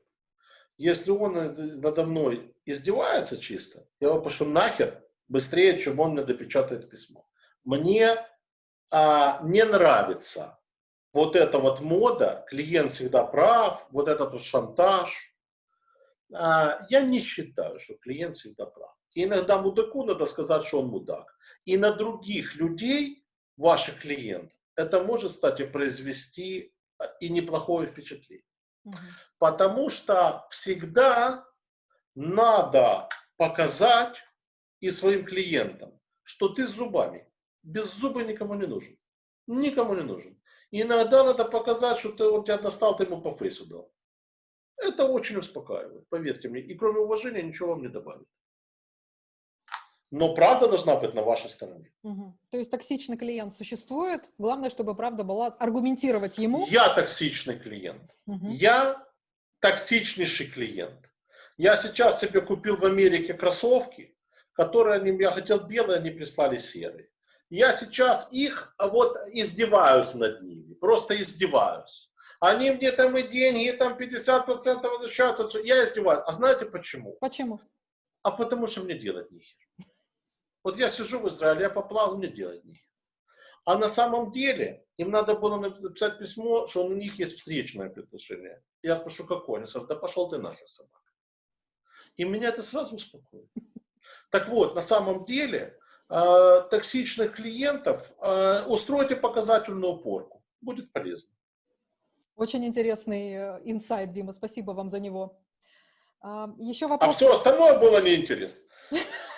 Если он надо мной издевается чисто, я его пошлю нахер быстрее, чем он мне допечатает письмо. Мне а, не нравится вот эта вот мода, клиент всегда прав, вот этот вот шантаж. А, я не считаю, что клиент всегда прав. И иногда мудаку надо сказать, что он мудак. И на других людей, ваших клиентов, это может, кстати, произвести а, и неплохое впечатление. Угу. Потому что всегда надо показать и своим клиентам, что ты с зубами. Без зуба никому не нужен. Никому не нужен. И иногда надо показать, что ты, он тебя достал, ты ему по фейсу дал. Это очень успокаивает, поверьте мне. И кроме уважения ничего вам не добавит. Но правда должна быть на вашей стороне. Угу. То есть токсичный клиент существует. Главное, чтобы правда была аргументировать ему. Я токсичный клиент. Угу. Я токсичнейший клиент. Я сейчас себе купил в Америке кроссовки, которые они, я хотел белые, они прислали серые. Я сейчас их вот издеваюсь над ними, просто издеваюсь. Они мне там и деньги, и там 50% возвращают. Я издеваюсь. А знаете почему? Почему? А потому что мне делать нехер. Вот я сижу в Израиле, я поплавал, мне делать нехер. А на самом деле им надо было написать письмо, что у них есть встречное предложение. Я спрошу, какое? Они скажут, да пошел ты нахер, собака. И меня это сразу успокоит. Так вот, на самом деле, э, токсичных клиентов э, устройте показательную порку. Будет полезно. Очень интересный э, инсайт, Дима. Спасибо вам за него. А, Еще вопрос. А все остальное было неинтересно. [laughs]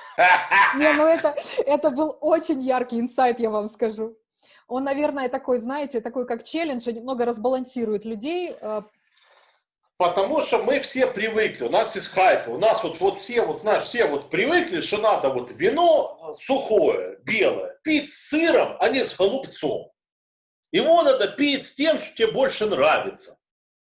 Не, ну это, это был очень яркий инсайт, я вам скажу. Он, наверное, такой, знаете, такой как челлендж, немного разбалансирует людей, Потому что мы все привыкли, у нас есть хайп, у нас вот, вот все, вот знаешь, все вот привыкли, что надо вот вино сухое, белое, пить с сыром, а не с голубцом. Его надо пить с тем, что тебе больше нравится.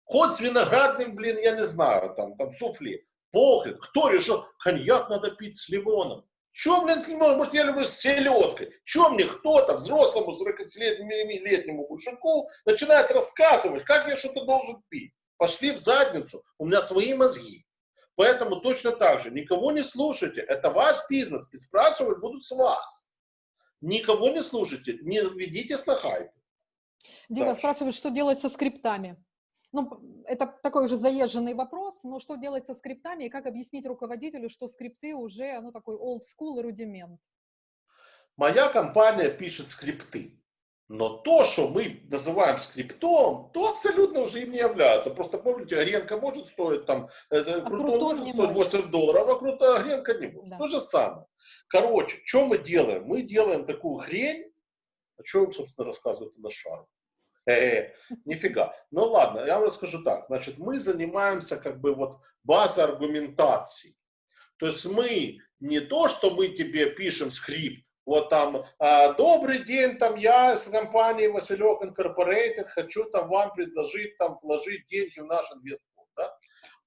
Хоть с виноградным, блин, я не знаю, там, там суфли. Похрен. Кто решил, коньяк надо пить с лимоном? Чем, блин, с лимоном? Может, я люблю с селедкой. Чем мне кто-то, взрослому 40-летнему мужику, начинает рассказывать, как я что-то должен пить? пошли в задницу, у меня свои мозги. Поэтому точно так же, никого не слушайте, это ваш бизнес, и спрашивать будут с вас. Никого не слушайте, не ведитесь на хайп. Дима Дальше. спрашивает, что делать со скриптами? Ну, это такой уже заезженный вопрос, но что делать со скриптами и как объяснить руководителю, что скрипты уже, ну, такой old school и рудимент? Моя компания пишет скрипты. Но то, что мы называем скриптом, то абсолютно уже им не является. Просто помните, гренка может стоить там, это, а крутон, крутон может стоить 8 может. долларов, а круто гренка не может. Да. То же самое. Короче, что мы делаем? Мы делаем такую хрень, о чем, собственно, рассказывает на шару. Нифига. Ну ладно, я вам расскажу так. Значит, мы занимаемся как бы вот базой аргументации. То есть мы не то, что мы тебе пишем скрипт, вот там, а, добрый день, там я с компанией Василек Incorporated хочу там вам предложить там вложить деньги в наш инвестфонд, да?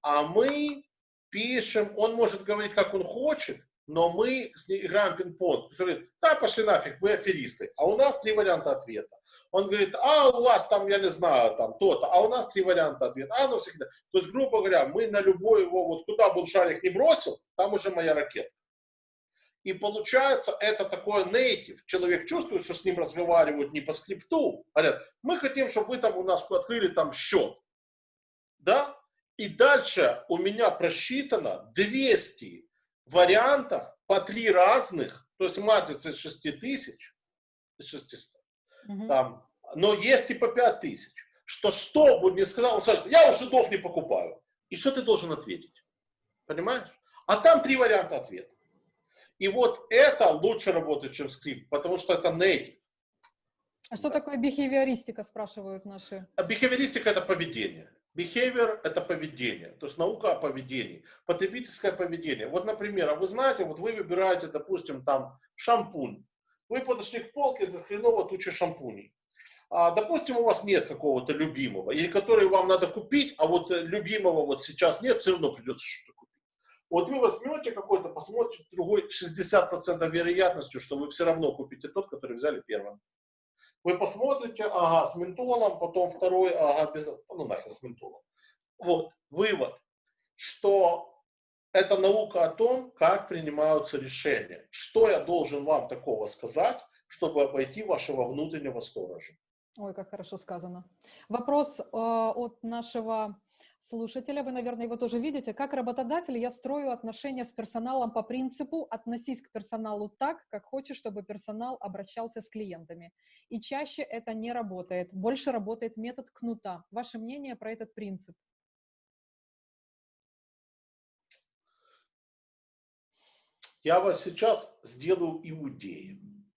А мы пишем, он может говорить, как он хочет, но мы с ним играем пинг-понг. Говорит, да, пошли нафиг, вы аферисты. А у нас три варианта ответа. Он говорит, а у вас там, я не знаю, там то-то, а у нас три варианта ответа. А, ну всегда. То есть, грубо говоря, мы на любой его, вот куда бы он шарик не бросил, там уже моя ракета. И получается, это такой native. Человек чувствует, что с ним разговаривают не по скрипту. Говорят, мы хотим, чтобы вы там у нас открыли там счет. Да? И дальше у меня просчитано 200 вариантов по три разных, то есть матрица из 6 тысяч, из 600, угу. там, но есть и по 5 тысяч. Что что бы мне сказал, он скажет, я у жидов не покупаю. И что ты должен ответить? Понимаешь? А там три варианта ответа. И вот это лучше работает, чем скрипт, потому что это native. А что да. такое бихевиористика, спрашивают наши? А бихевиористика – это поведение. Behavior – это поведение, то есть наука о поведении, потребительское поведение. Вот, например, а вы знаете, вот вы выбираете, допустим, там шампунь. Вы подошли к полке, за хреново туча шампуней. А, допустим, у вас нет какого-то любимого, или который вам надо купить, а вот любимого вот сейчас нет, все равно придется что-то купить. Вот вы возьмете какой-то, посмотрите другой, 60% вероятностью, что вы все равно купите тот, который взяли первым. Вы посмотрите, ага, с ментолом, потом второй, ага, без, ну нахер с ментолом. Вот, вывод, что это наука о том, как принимаются решения. Что я должен вам такого сказать, чтобы обойти вашего внутреннего сторожа? Ой, как хорошо сказано. Вопрос э, от нашего слушателя, вы, наверное, его тоже видите. Как работодатель я строю отношения с персоналом по принципу «относись к персоналу так, как хочешь, чтобы персонал обращался с клиентами». И чаще это не работает. Больше работает метод кнута. Ваше мнение про этот принцип? Я вас сейчас сделаю иудеем.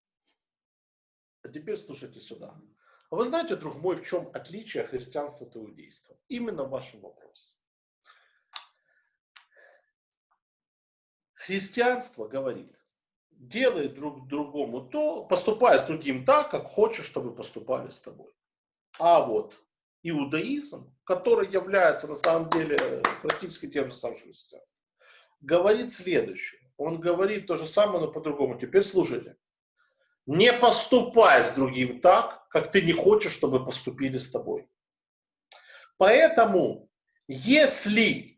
А теперь слушайте сюда. А вы знаете, друг мой, в чем отличие христианства от иудейства? Именно в вашем вопросе. Христианство говорит, делай друг другому то, поступай с другим так, как хочешь, чтобы поступали с тобой. А вот иудаизм, который является на самом деле практически тем же самым, что говорит следующее. Он говорит то же самое, но по-другому. Теперь слушайте. Не поступай с другим так, как ты не хочешь, чтобы поступили с тобой. Поэтому, если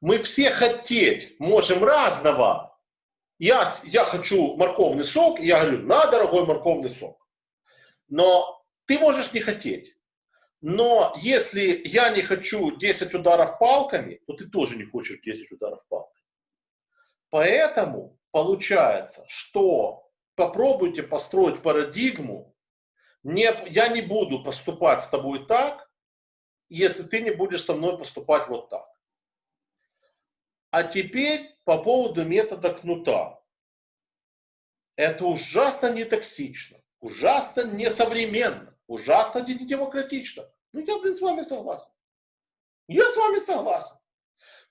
мы все хотеть можем разного, я, я хочу морковный сок, я говорю, на, дорогой морковный сок. Но ты можешь не хотеть. Но если я не хочу 10 ударов палками, то ты тоже не хочешь 10 ударов палками. Поэтому получается, что попробуйте построить парадигму, не, я не буду поступать с тобой так, если ты не будешь со мной поступать вот так. А теперь по поводу метода кнута. Это ужасно нетоксично, ужасно несовременно, ужасно демократично. Ну, я, блин, с вами согласен. Я с вами согласен.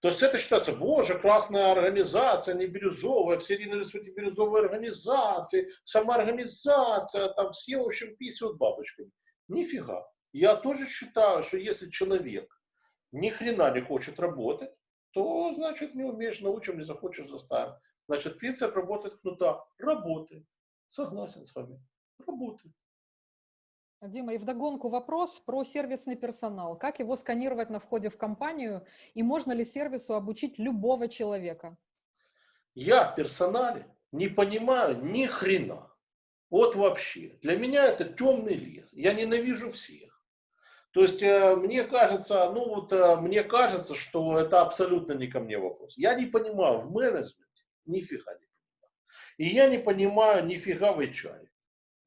То есть это считается, боже, красная организация, не бирюзовая, все ринулись в бирюзовые организации, сама организация, там все, в общем, писают бабочками. Нифига. Я тоже считаю, что если человек ни хрена не хочет работать, то, значит, не умеешь, научим, не захочешь, заставим. Значит, принцип работает кнута. Работает. Согласен с вами. Работает. Дима, и вдогонку вопрос про сервисный персонал. Как его сканировать на входе в компанию и можно ли сервису обучить любого человека? Я в персонале не понимаю ни хрена. Вот вообще. Для меня это темный лес. Я ненавижу всех. То есть э, мне кажется, ну вот э, мне кажется, что это абсолютно не ко мне вопрос. Я не понимаю в менеджменте, нифига не понимаю. И я не понимаю нифига в HR.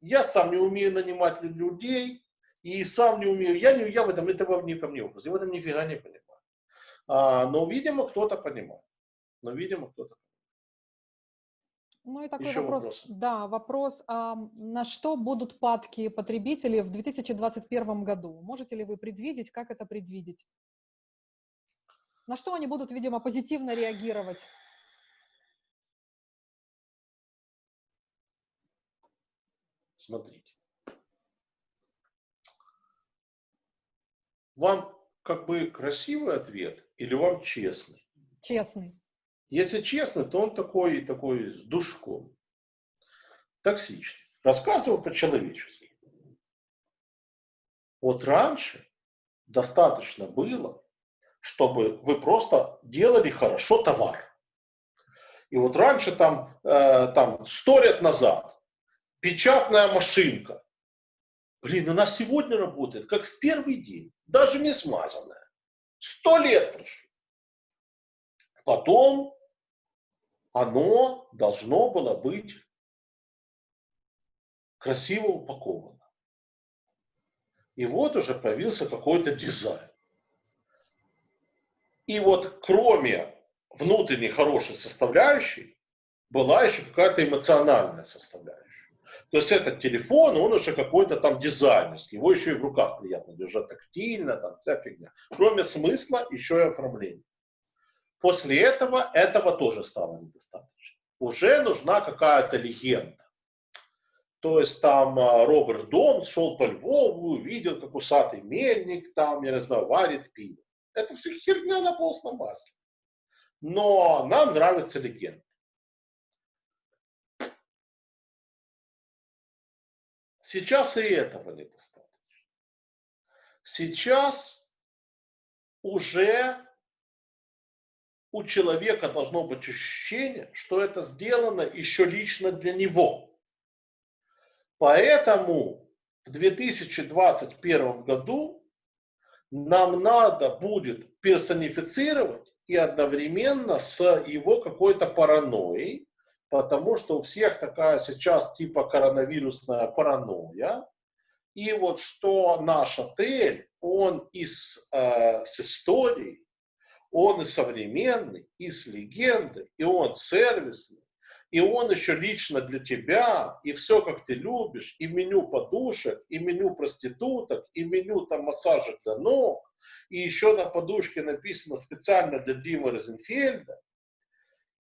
Я сам не умею нанимать людей, и сам не умею, я, не, я в этом, это не ко мне вопрос, я в этом нифига не понимаю. А, но, видимо, кто-то понимает. Но, видимо, кто-то ну и такой Еще вопрос. Вопросы? Да, вопрос, а на что будут падки потребителей в 2021 году? Можете ли вы предвидеть, как это предвидеть? На что они будут, видимо, позитивно реагировать? Смотрите. Вам как бы красивый ответ или вам честный? Честный. Если честно, то он такой, такой с душком. Токсичный. Рассказываю по-человечески. Вот раньше достаточно было, чтобы вы просто делали хорошо товар. И вот раньше, там, э, там, сто лет назад, печатная машинка. Блин, она сегодня работает, как в первый день, даже не смазанная. Сто лет прошло. Потом оно должно было быть красиво упаковано. И вот уже появился какой-то дизайн. И вот кроме внутренней хорошей составляющей, была еще какая-то эмоциональная составляющая. То есть этот телефон, он уже какой-то там дизайнерский, его еще и в руках приятно держать тактильно, там вся фигня. Кроме смысла, еще и оформление. После этого этого тоже стало недостаточно. Уже нужна какая-то легенда. То есть там а, Роберт Дом шел по Львову, увидел, как усатый мельник там, я не знаю, варит пиво. Это все херня на постном масле. Но нам нравится легенда. Сейчас и этого недостаточно. Сейчас уже у человека должно быть ощущение, что это сделано еще лично для него. Поэтому в 2021 году нам надо будет персонифицировать и одновременно с его какой-то паранойей, потому что у всех такая сейчас типа коронавирусная паранойя. И вот что наш отель, он из, э, с историей, он и современный, и с легендой, и он сервисный, и он еще лично для тебя, и все, как ты любишь, и меню подушек, и меню проституток, и меню там массажа для ног, и еще на подушке написано специально для Димы Розенфельда,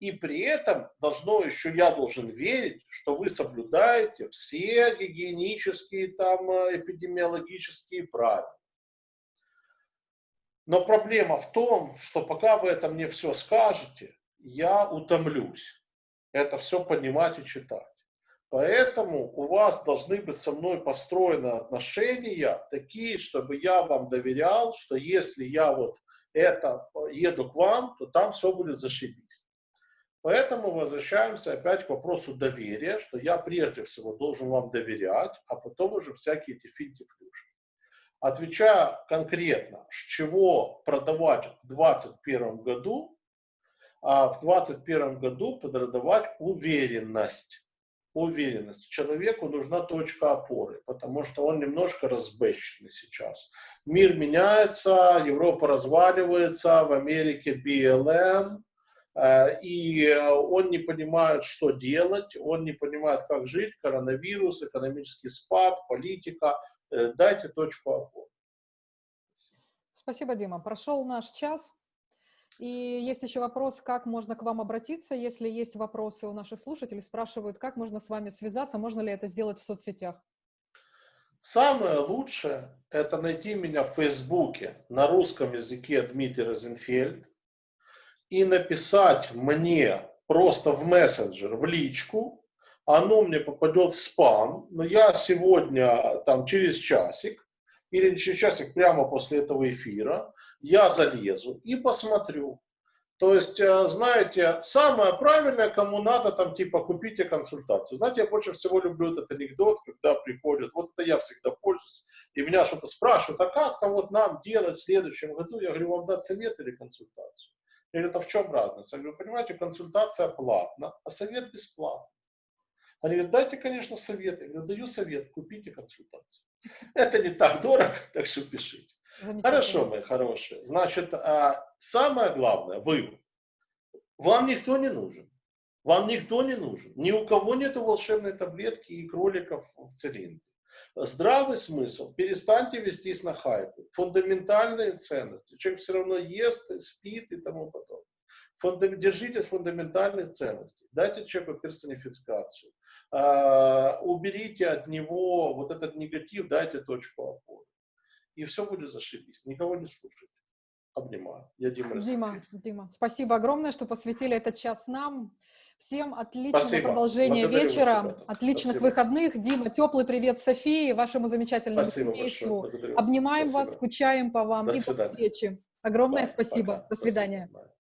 и при этом должно еще, я должен верить, что вы соблюдаете все гигиенические, там, э, эпидемиологические правила. Но проблема в том, что пока вы это мне все скажете, я утомлюсь это все понимать и читать. Поэтому у вас должны быть со мной построены отношения такие, чтобы я вам доверял, что если я вот это еду к вам, то там все будет зашибись. Поэтому возвращаемся опять к вопросу доверия, что я прежде всего должен вам доверять, а потом уже всякие эти финти-флюшки. Отвечая конкретно, с чего продавать в 2021 году, а в 2021 году продавать уверенность. Уверенность. Человеку нужна точка опоры, потому что он немножко разбэченный сейчас. Мир меняется, Европа разваливается, в Америке BLM, и он не понимает, что делать, он не понимает, как жить, коронавирус, экономический спад, политика. Э, дайте точку опоры. Спасибо, Дима. Прошел наш час. И есть еще вопрос, как можно к вам обратиться, если есть вопросы у наших слушателей, спрашивают, как можно с вами связаться, можно ли это сделать в соцсетях? Самое лучшее – это найти меня в Фейсбуке на русском языке Дмитрий Розенфельд и написать мне просто в мессенджер, в личку, оно мне попадет в спам, но я сегодня, там, через часик, или через часик прямо после этого эфира, я залезу и посмотрю. То есть, э, знаете, самое правильное, кому надо, там, типа, купите консультацию. Знаете, я больше всего люблю этот анекдот, когда приходят, вот это я всегда пользуюсь, и меня что-то спрашивают, а как там вот нам делать в следующем году? Я говорю, вам дать совет или консультацию? Или это в чем разница? Я говорю, понимаете, консультация платна, а совет бесплатный. Они говорят, дайте, конечно, совет. Я говорю, даю совет, купите консультацию. [laughs] Это не так дорого, [laughs] так что пишите. Хорошо, мои хорошие. Значит, а, самое главное, выбор. Вам никто не нужен. Вам никто не нужен. Ни у кого нет волшебной таблетки и кроликов в цилиндре. Здравый смысл. Перестаньте вестись на хайпы. Фундаментальные ценности. Человек все равно ест, спит и тому подобное. Фундам... Держитесь фундаментальных ценностей. Дайте человеку персонификацию. А, уберите от него вот этот негатив, дайте точку опоры. И все будет зашибись. Никого не слушайте. Обнимаю. Я Дима. Дима, Дима, спасибо огромное, что посвятили этот час нам. Всем отличного спасибо. продолжения Благодарю вечера, вас, отличных спасибо. выходных. Дима, теплый привет Софии, вашему замечательному спасибо семейству. Обнимаем спасибо. вас, скучаем по вам. До И свидания. до встречи. Огромное да, спасибо. Пока. До свидания. Спасибо.